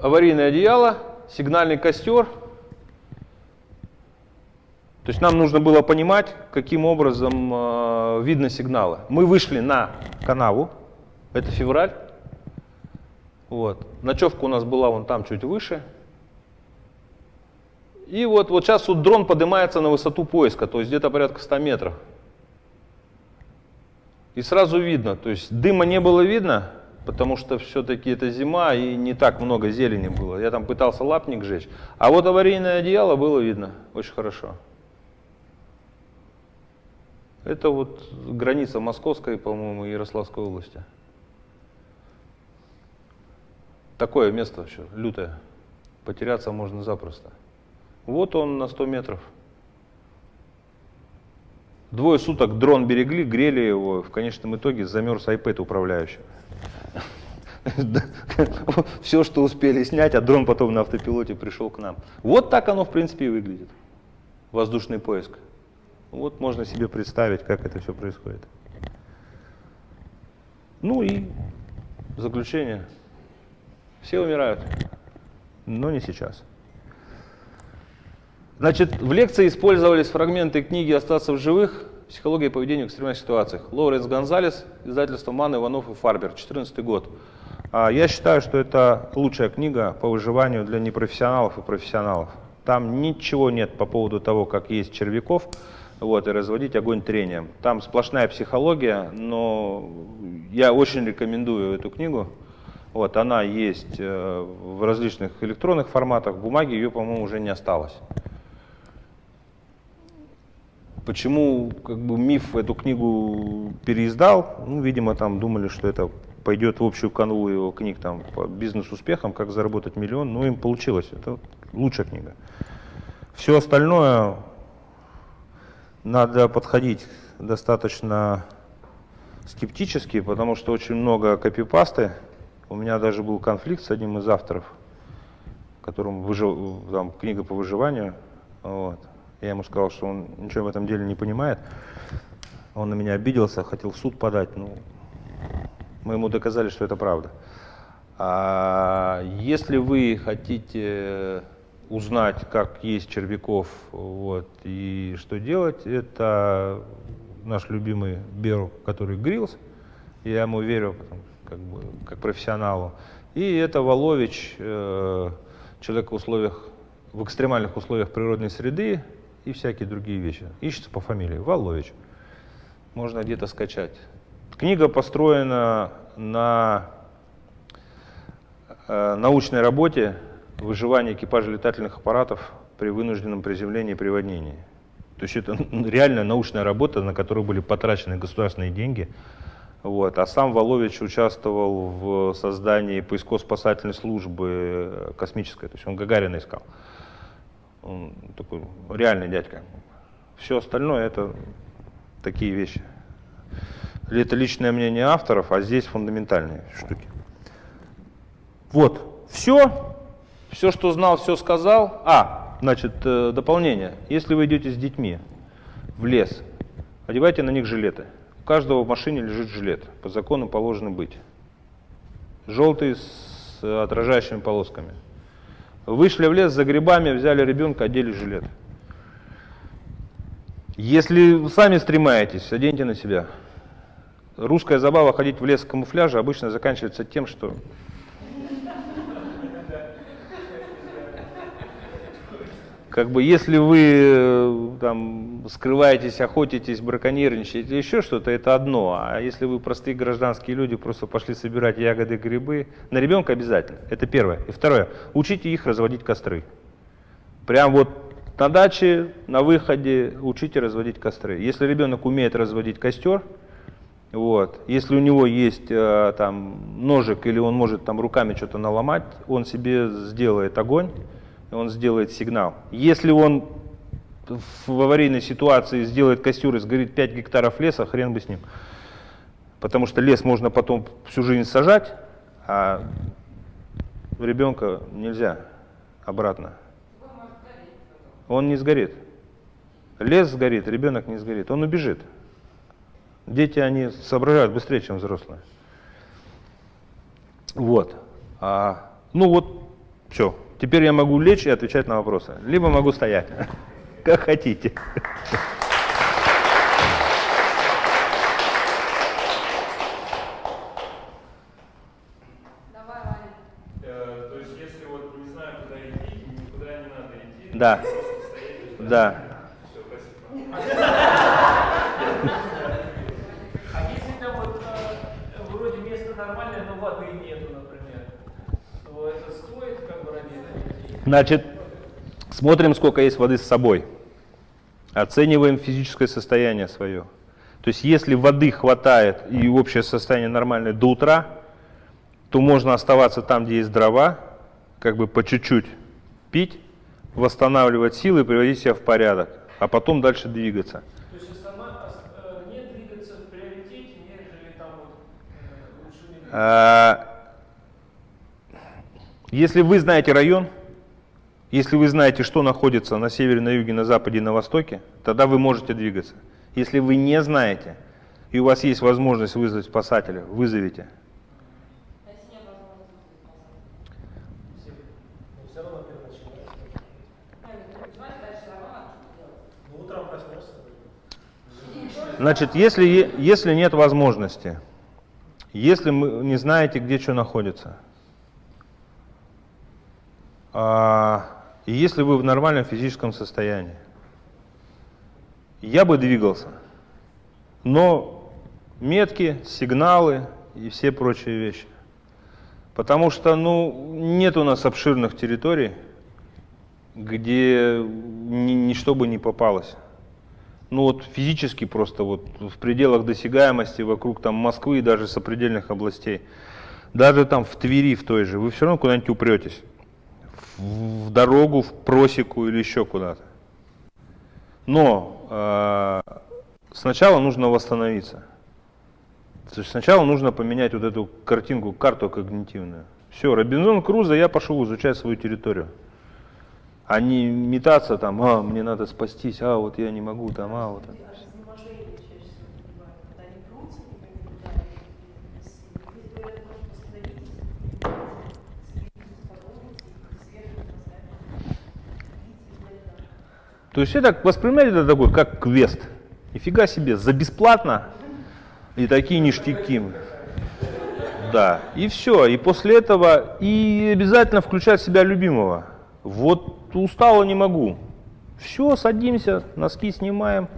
аварийное одеяло, сигнальный костер. То есть нам нужно было понимать, каким образом э, видно сигналы. Мы вышли на канаву, это февраль. Вот. Ночевка у нас была вон там чуть выше. И вот, вот сейчас вот дрон поднимается на высоту поиска, то есть где-то порядка 100 метров. И сразу видно, то есть дыма не было видно, потому что все-таки это зима и не так много зелени было. Я там пытался лапник жечь. А вот аварийное одеяло было видно очень хорошо. Это вот граница Московской, по-моему, Ярославской области. Такое место вообще, лютое. Потеряться можно запросто. Вот он на 100 метров. Двое суток дрон берегли, грели его, в конечном итоге замерз iPad управляющего. Все, что успели снять, а дрон потом на автопилоте пришел к нам. Вот так оно, в принципе, и выглядит. Воздушный поиск. Вот можно себе представить, как это все происходит. Ну и заключение. Все умирают, но не сейчас. Значит, в лекции использовались фрагменты книги «Остаться в живых. Психология поведения в экстремальных ситуациях». Лоуренс Гонзалес, издательство Ман, Иванов и Фарбер, 2014 год. А Я считаю, что это лучшая книга по выживанию для непрофессионалов и профессионалов. Там ничего нет по поводу того, как есть червяков, вот, и разводить огонь трением. Там сплошная психология, но я очень рекомендую эту книгу. Вот, она есть э, в различных электронных форматах, в бумаге ее, по-моему, уже не осталось. Почему как бы, миф эту книгу переиздал? Ну, видимо, там думали, что это пойдет в общую канву его книг там, по бизнес-успехам, как заработать миллион. Ну, им получилось. Это лучшая книга. Все остальное надо подходить достаточно скептически, потому что очень много копипасты. У меня даже был конфликт с одним из авторов, которому выжив, там, книга по выживанию. Вот. Я ему сказал, что он ничего в этом деле не понимает. Он на меня обиделся, хотел в суд подать. Ну, мы ему доказали, что это правда. А если вы хотите узнать, как есть червяков вот, и что делать, это наш любимый Беру, который грилс. Я ему верю как, бы, как профессионалу. И это Волович, э, человек в условиях, в экстремальных условиях природной среды и всякие другие вещи. Ищется по фамилии Волович. Можно где-то скачать. Книга построена на э, научной работе выживания экипажа летательных аппаратов при вынужденном приземлении и приводнении. То есть это реальная научная работа, на которую были потрачены государственные деньги. Вот. А сам Волович участвовал в создании поиско-спасательной службы э, космической, то есть он Гагарина искал. Он такой реальный дядька. Все остальное это такие вещи. Или это личное мнение авторов, а здесь фундаментальные штуки. Вот, все. Все, что знал, все сказал. А, значит, э, дополнение. Если вы идете с детьми в лес, одевайте на них жилеты. У каждого в машине лежит жилет. По закону положено быть. Желтый с отражающими полосками. Вышли в лес за грибами, взяли ребенка, одели жилет. Если сами стремаетесь, оденьте на себя. Русская забава ходить в лес в камуфляже обычно заканчивается тем, что как бы если вы э, там скрываетесь, охотитесь, браконьерничаете, еще что-то, это одно. А если вы простые гражданские люди, просто пошли собирать ягоды, грибы, на ребенка обязательно. Это первое. И второе, учите их разводить костры. Прям вот на даче, на выходе учите разводить костры. Если ребенок умеет разводить костер, вот, если у него есть э, там ножик или он может там руками что-то наломать, он себе сделает огонь, он сделает сигнал. Если он в аварийной ситуации сделает костер и сгорит 5 гектаров леса, хрен бы с ним. Потому что лес можно потом всю жизнь сажать, а ребенка нельзя обратно. Он не сгорит. Лес сгорит, ребенок не сгорит, он убежит. Дети, они соображают быстрее, чем взрослые. Вот. А, ну вот, все. Теперь я могу лечь и отвечать на вопросы. Либо могу стоять. Как хотите. Давай, Ваня. Э, То есть, если вот не знаю, куда идти, никуда не надо идти, Да. просто стоять и ждать. Да. Все, спасибо. А если там вот э, вроде место нормальное, но воды нету, например, то это стоит как бы ради этого идти? Значит, смотрим, сколько есть воды с собой. Оцениваем физическое состояние свое. То есть если воды хватает и общее состояние нормальное до утра, то можно оставаться там, где есть дрова, как бы по чуть-чуть пить, восстанавливать силы, приводить себя в порядок, а потом дальше двигаться. То есть э, не двигаться в приоритете, нежели там вот э. А, Если вы знаете район, если вы знаете, что находится на севере, на юге, на западе и на востоке, тогда вы можете двигаться. Если вы не знаете, и у вас есть возможность вызвать спасателя, вызовите. Значит, если, если нет возможности, если вы не знаете, где что находится, а, и если вы в нормальном физическом состоянии, я бы двигался. Но метки, сигналы и все прочие вещи. Потому что, ну, нет у нас обширных территорий, где ни, ничто бы не попалось. Ну вот физически просто вот в пределах досягаемости вокруг там Москвы и даже сопредельных областей. Даже там в Твери в той же, вы все равно куда-нибудь упретесь. В, дорогу, в просеку или еще куда-то. Но э, сначала нужно восстановиться. То есть сначала нужно поменять вот эту картинку, карту когнитивную. Все, Робинзон Крузо, я пошел изучать свою территорию. А не метаться там, а, мне надо спастись, а, вот я не могу там, а, вот. это». Аж изнеможение чаще всего бывает, когда они прутся, никак не туда, и здесь говорят, может, остановитесь, съездите, подумайте, свежим поставить, То есть это воспринимать это такой, как квест. Нифига себе, за бесплатно и такие ништяки. Да, и все. И после этого и обязательно включать в себя любимого. Вот устало не могу. Все, садимся, носки снимаем,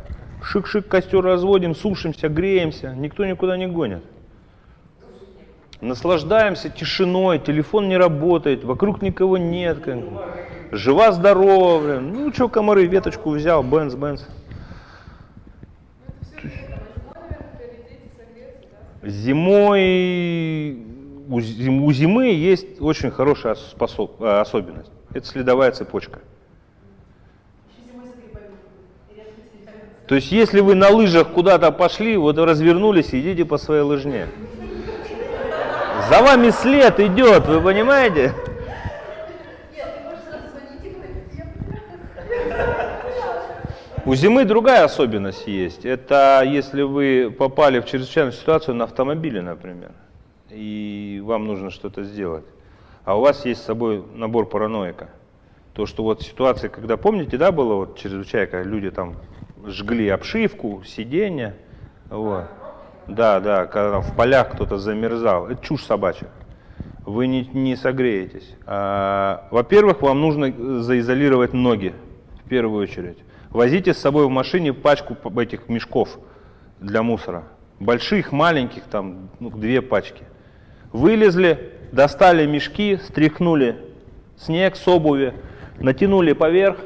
шик-шик, костер разводим, сушимся, греемся. Никто никуда не гонит. Наслаждаемся тишиной, телефон не работает, вокруг никого нет. как. Жива-здорова. Ну что, комары, веточку взял, бенз, бенз. Зимой у, зим- у зимы есть очень хорошая способ- э, особенность. Это следовая цепочка. То есть, если вы на лыжах куда-то пошли, вот развернулись, идите по своей лыжне. За вами след идет, вы понимаете? Нет, ты можешь сразу звонить и говорить, я У зимы другая особенность есть. Это если вы попали в чрезвычайную ситуацию на автомобиле, например, и вам нужно что-то сделать, а у вас есть с собой набор параноика. То, что вот ситуация, когда, помните, да, было вот чрезвычайка, люди там жгли обшивку, сиденья, вот. Да, да, когда там в полях кто-то замерзал. Это чушь собачья. Вы не, не согреетесь. А, во-первых, вам нужно заизолировать ноги в первую очередь. Возите с собой в машине пачку этих мешков для мусора. Больших, маленьких, там ну, две пачки. Вылезли, достали мешки, стряхнули снег с обуви, натянули поверх,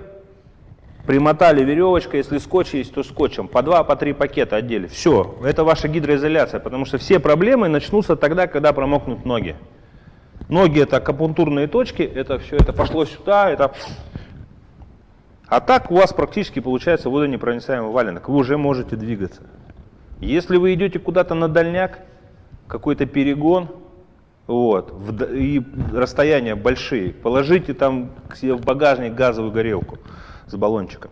примотали веревочкой, если скотч есть, то скотчем. По два, по три пакета одели. Все, это ваша гидроизоляция, потому что все проблемы начнутся тогда, когда промокнут ноги. Ноги это акупунктурные точки, это все, это пошло сюда, это... А так у вас практически получается водонепроницаемый валенок, вы уже можете двигаться. Если вы идете куда-то на дальняк, какой-то перегон, вот, и расстояния большие, положите там в багажник газовую горелку с баллончиком.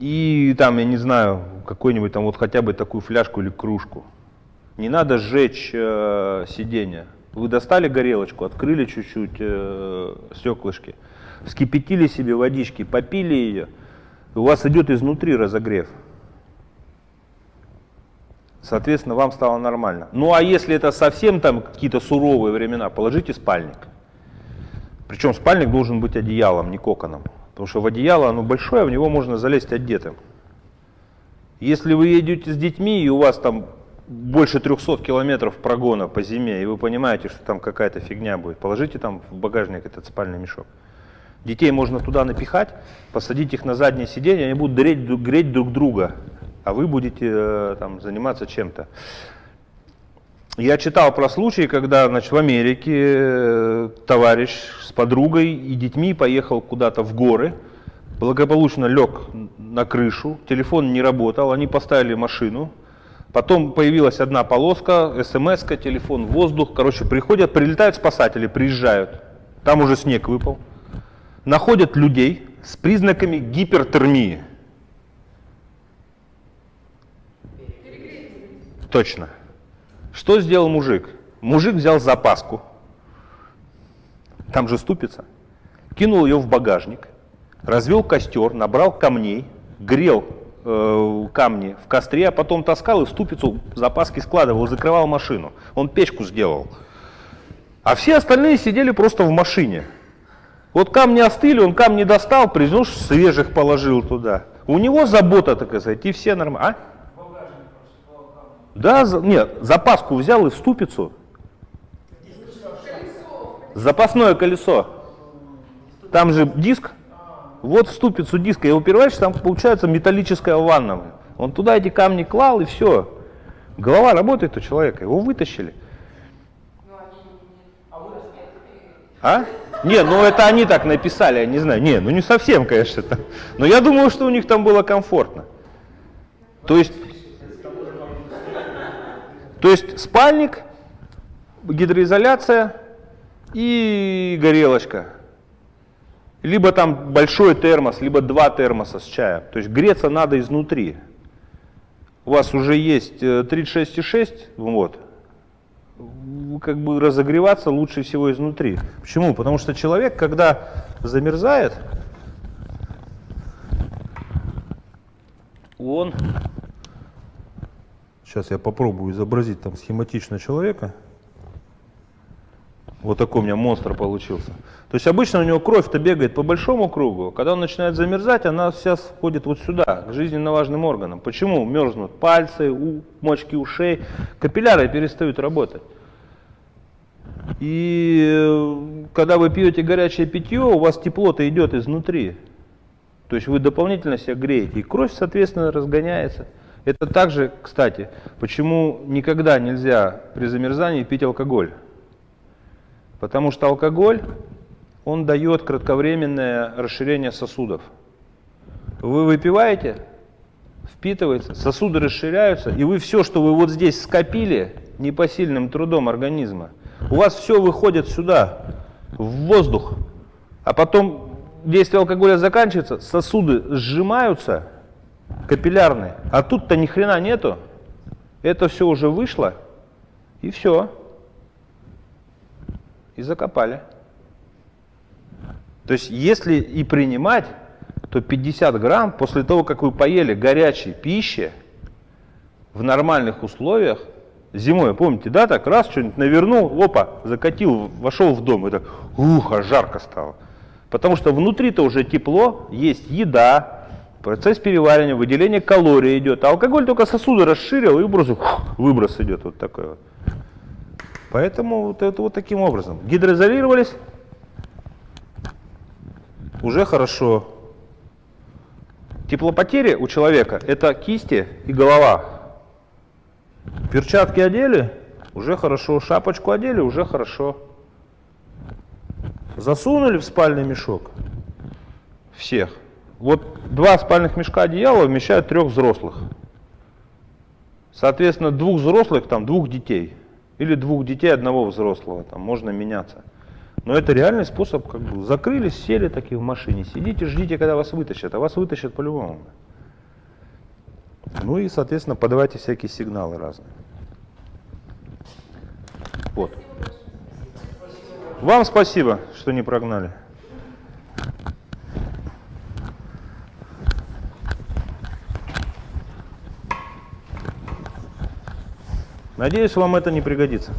И там, я не знаю, какой-нибудь там вот хотя бы такую фляжку или кружку. Не надо сжечь э, сиденье. Вы достали горелочку, открыли чуть-чуть э, стеклышки, вскипятили себе водички, попили ее, у вас идет изнутри разогрев. Соответственно, вам стало нормально. Ну а если это совсем там какие-то суровые времена, положите спальник. Причем спальник должен быть одеялом, не коконом. Потому что в одеяло оно большое, в него можно залезть одетым. Если вы едете с детьми, и у вас там больше 300 километров прогона по зиме, и вы понимаете, что там какая-то фигня будет, положите там в багажник этот спальный мешок. Детей можно туда напихать, посадить их на заднее сиденье, они будут греть, греть друг друга. а вы будете э, там, заниматься чем-то. Я читал про случаи, когда значит, в Америке э, товарищ с подругой и детьми поехал куда-то в горы, благополучно лег на крышу, телефон не работал, они поставили машину, потом появилась одна полоска, смс телефон воздух, короче, приходят, прилетают спасатели, приезжают, там уже снег выпал, находят людей с признаками гипертермии. Точно. Что сделал мужик? Мужик взял запаску, там же ступица, кинул ее в багажник, развел костер, набрал камней, грел э, камни в костре, а потом таскал и в ступицу запаски складывал, закрывал машину. Он печку сделал. А все остальные сидели просто в машине. Вот камни остыли, он камни достал, принес, свежих положил туда. У него забота, так сказать, и все нормально. А? Да, за, нет, запаску взял и в ступицу. Запасное колесо. Там же диск. Вот в ступицу диска. Его переворачиваешь, там получается металлическая ванна. Он туда эти камни клал и все. Голова работает у человека. Его вытащили. А? Не, ну это они так написали, я не знаю. Не, ну не совсем, конечно. Там. Но я думаю, что у них там было комфортно. То есть то есть спальник, гидроизоляция и горелочка. Либо там большой термос, либо два термоса с чаем. То есть греться надо изнутри. У вас уже есть 36,6, э, вот. Как бы разогреваться лучше всего изнутри. Почему? Потому что человек, когда замерзает, он Сейчас я попробую изобразить там схематично человека. Вот такой у меня монстр получился. То есть обычно у него кровь-то бегает по большому кругу. Когда он начинает замерзать, она вся входит вот сюда, к жизненно важным органам. Почему мерзнут пальцы, у, мочки ушей? Капилляры перестают работать. И э, когда вы пьете горячее питье, у вас тепло-то идет изнутри. То есть вы дополнительно себя греете, и кровь, соответственно, разгоняется. Это также, кстати, почему никогда нельзя при замерзании пить алкоголь. Потому что алкоголь, он дает кратковременное расширение сосудов. Вы выпиваете, впитывается, сосуды расширяются, и вы все, что вы вот здесь скопили непосильным трудом организма, у вас все выходит сюда, в воздух, а потом действие алкоголя заканчивается, сосуды сжимаются, капиллярный. А тут-то ни хрена нету. Это все уже вышло, и все. И закопали. То есть, если и принимать, то 50 грамм после того, как вы поели горячей пищи в нормальных условиях, зимой, помните, да, так раз что-нибудь навернул, опа, закатил, вошел в дом, так, ух, а жарко стало. Потому что внутри-то уже тепло, есть еда, Процесс переваривания, выделение калорий идет. А алкоголь только сосуды расширил и выброс, выброс идет вот такой вот. Поэтому вот это вот таким образом. Гидроизолировались. Уже хорошо. Теплопотери у человека это кисти и голова. Перчатки одели, уже хорошо. Шапочку одели, уже хорошо. Засунули в спальный мешок всех. Вот два спальных мешка одеяла вмещают трех взрослых. Соответственно, двух взрослых, там, двух детей. Или двух детей одного взрослого, там, можно меняться. Но это реальный способ, как бы, закрылись, сели такие в машине, сидите, ждите, когда вас вытащат, а вас вытащат по-любому. Ну и, соответственно, подавайте всякие сигналы разные. Вот. Вам спасибо, что не прогнали. Надеюсь, вам это не пригодится.